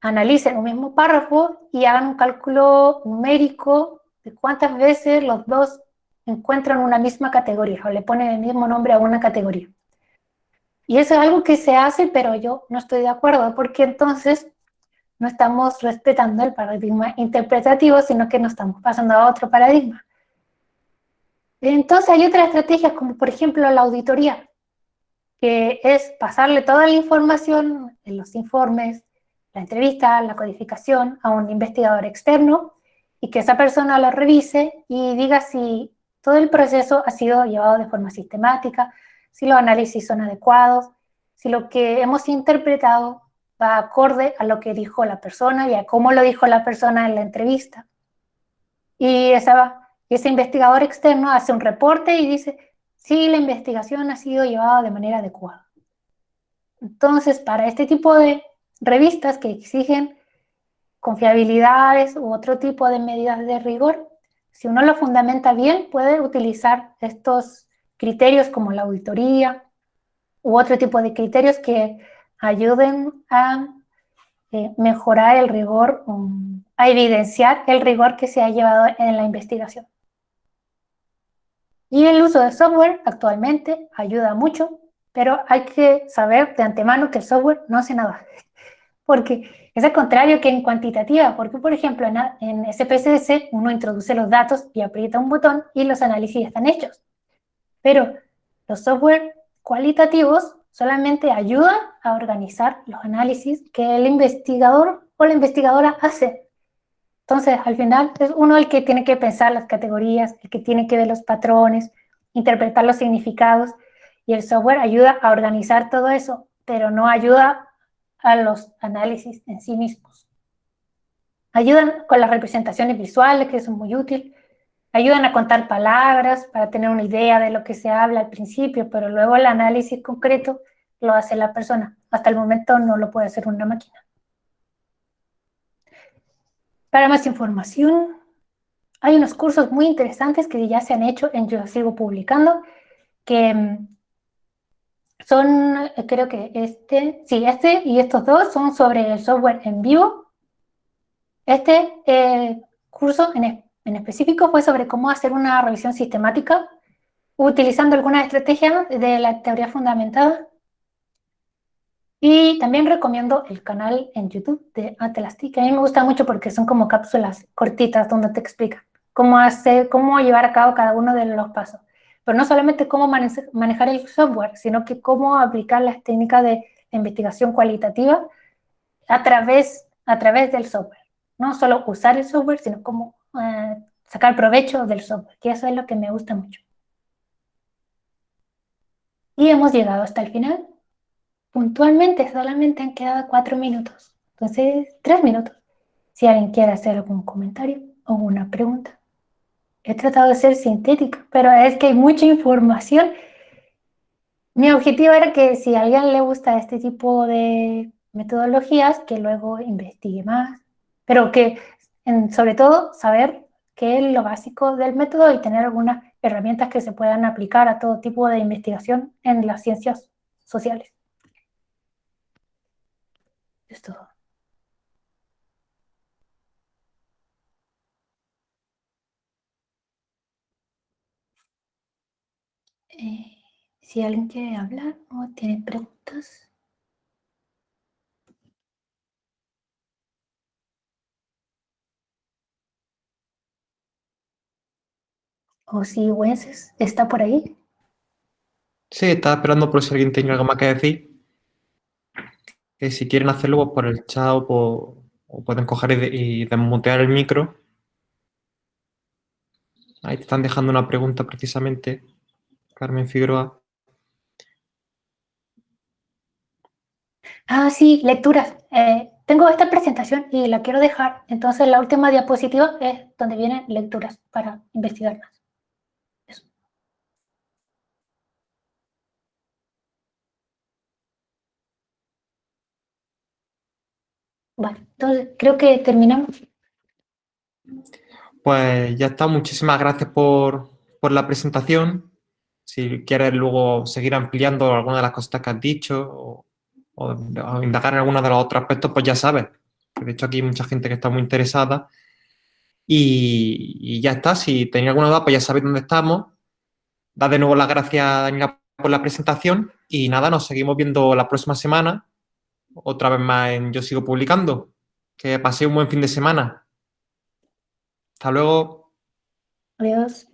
analicen un mismo párrafo y hagan un cálculo numérico de cuántas veces los dos encuentran una misma categoría o le ponen el mismo nombre a una categoría. Y eso es algo que se hace, pero yo no estoy de acuerdo, porque entonces no estamos respetando el paradigma interpretativo, sino que nos estamos pasando a otro paradigma. Entonces hay otras estrategias, como por ejemplo la auditoría, que es pasarle toda la información en los informes, la entrevista, la codificación a un investigador externo y que esa persona lo revise y diga si todo el proceso ha sido llevado de forma sistemática, si los análisis son adecuados, si lo que hemos interpretado va acorde a lo que dijo la persona y a cómo lo dijo la persona en la entrevista. Y ese investigador externo hace un reporte y dice, si la investigación ha sido llevada de manera adecuada. Entonces, para este tipo de revistas que exigen confiabilidades u otro tipo de medidas de rigor, si uno lo fundamenta bien, puede utilizar estos criterios como la auditoría u otro tipo de criterios que ayuden a eh, mejorar el rigor, a evidenciar el rigor que se ha llevado en la investigación. Y el uso de software actualmente ayuda mucho, pero hay que saber de antemano que el software no hace nada. Porque es al contrario que en cuantitativa, porque por ejemplo en, en SPSS uno introduce los datos y aprieta un botón y los análisis están hechos. Pero los software cualitativos solamente ayudan a organizar los análisis que el investigador o la investigadora hace. Entonces, al final, es uno el que tiene que pensar las categorías, el que tiene que ver los patrones, interpretar los significados, y el software ayuda a organizar todo eso, pero no ayuda a los análisis en sí mismos. Ayudan con las representaciones visuales, que son muy útiles, ayudan a contar palabras para tener una idea de lo que se habla al principio, pero luego el análisis concreto lo hace la persona. Hasta el momento no lo puede hacer una máquina. Para más información, hay unos cursos muy interesantes que ya se han hecho en Yo Sigo Publicando, que mm, son, eh, creo que este, sí, este y estos dos son sobre el software en vivo. Este eh, curso en, en específico fue sobre cómo hacer una revisión sistemática utilizando algunas estrategias de la teoría fundamentada y también recomiendo el canal en YouTube de Atelastic, que a mí me gusta mucho porque son como cápsulas cortitas donde te explican cómo hacer, cómo llevar a cabo cada uno de los pasos. Pero no solamente cómo manejar el software, sino que cómo aplicar las técnicas de investigación cualitativa a través, a través del software. No solo usar el software, sino cómo eh, sacar provecho del software, que eso es lo que me gusta mucho. Y hemos llegado hasta el final puntualmente solamente han quedado cuatro minutos. Entonces, tres minutos. Si alguien quiere hacer algún comentario o una pregunta. He tratado de ser sintética, pero es que hay mucha información. Mi objetivo era que si a alguien le gusta este tipo de metodologías, que luego investigue más, pero que sobre todo saber qué es lo básico del método y tener algunas herramientas que se puedan aplicar a todo tipo de investigación en las ciencias sociales. Es. Eh, si alguien quiere hablar o tiene preguntas. O si Wences está por ahí. Sí, estaba esperando por si alguien tiene algo más que decir que si quieren hacerlo pues, por el chat o, pueden coger y, desmutear el micro. Ahí te están dejando una pregunta precisamente, Carmen Figueroa. Ah, sí, lecturas. Eh, tengo esta presentación y la quiero dejar. Entonces la última diapositiva es donde vienen lecturas para investigar más. Vale, entonces creo que terminamos. Pues ya está, muchísimas gracias por, la presentación. Si quieres luego seguir ampliando alguna de las cosas que has dicho o, indagar en alguno de los otros aspectos, pues ya sabes. De hecho, aquí hay mucha gente que está muy interesada. Y, ya está, si tenéis alguna duda, pues ya sabéis dónde estamos. Da de nuevo las gracias, Daniela, por la presentación. Y nada, nos seguimos viendo la próxima semana otra vez más en Yo Sigo Publicando. Que paséis un buen fin de semana. Hasta luego. Adiós.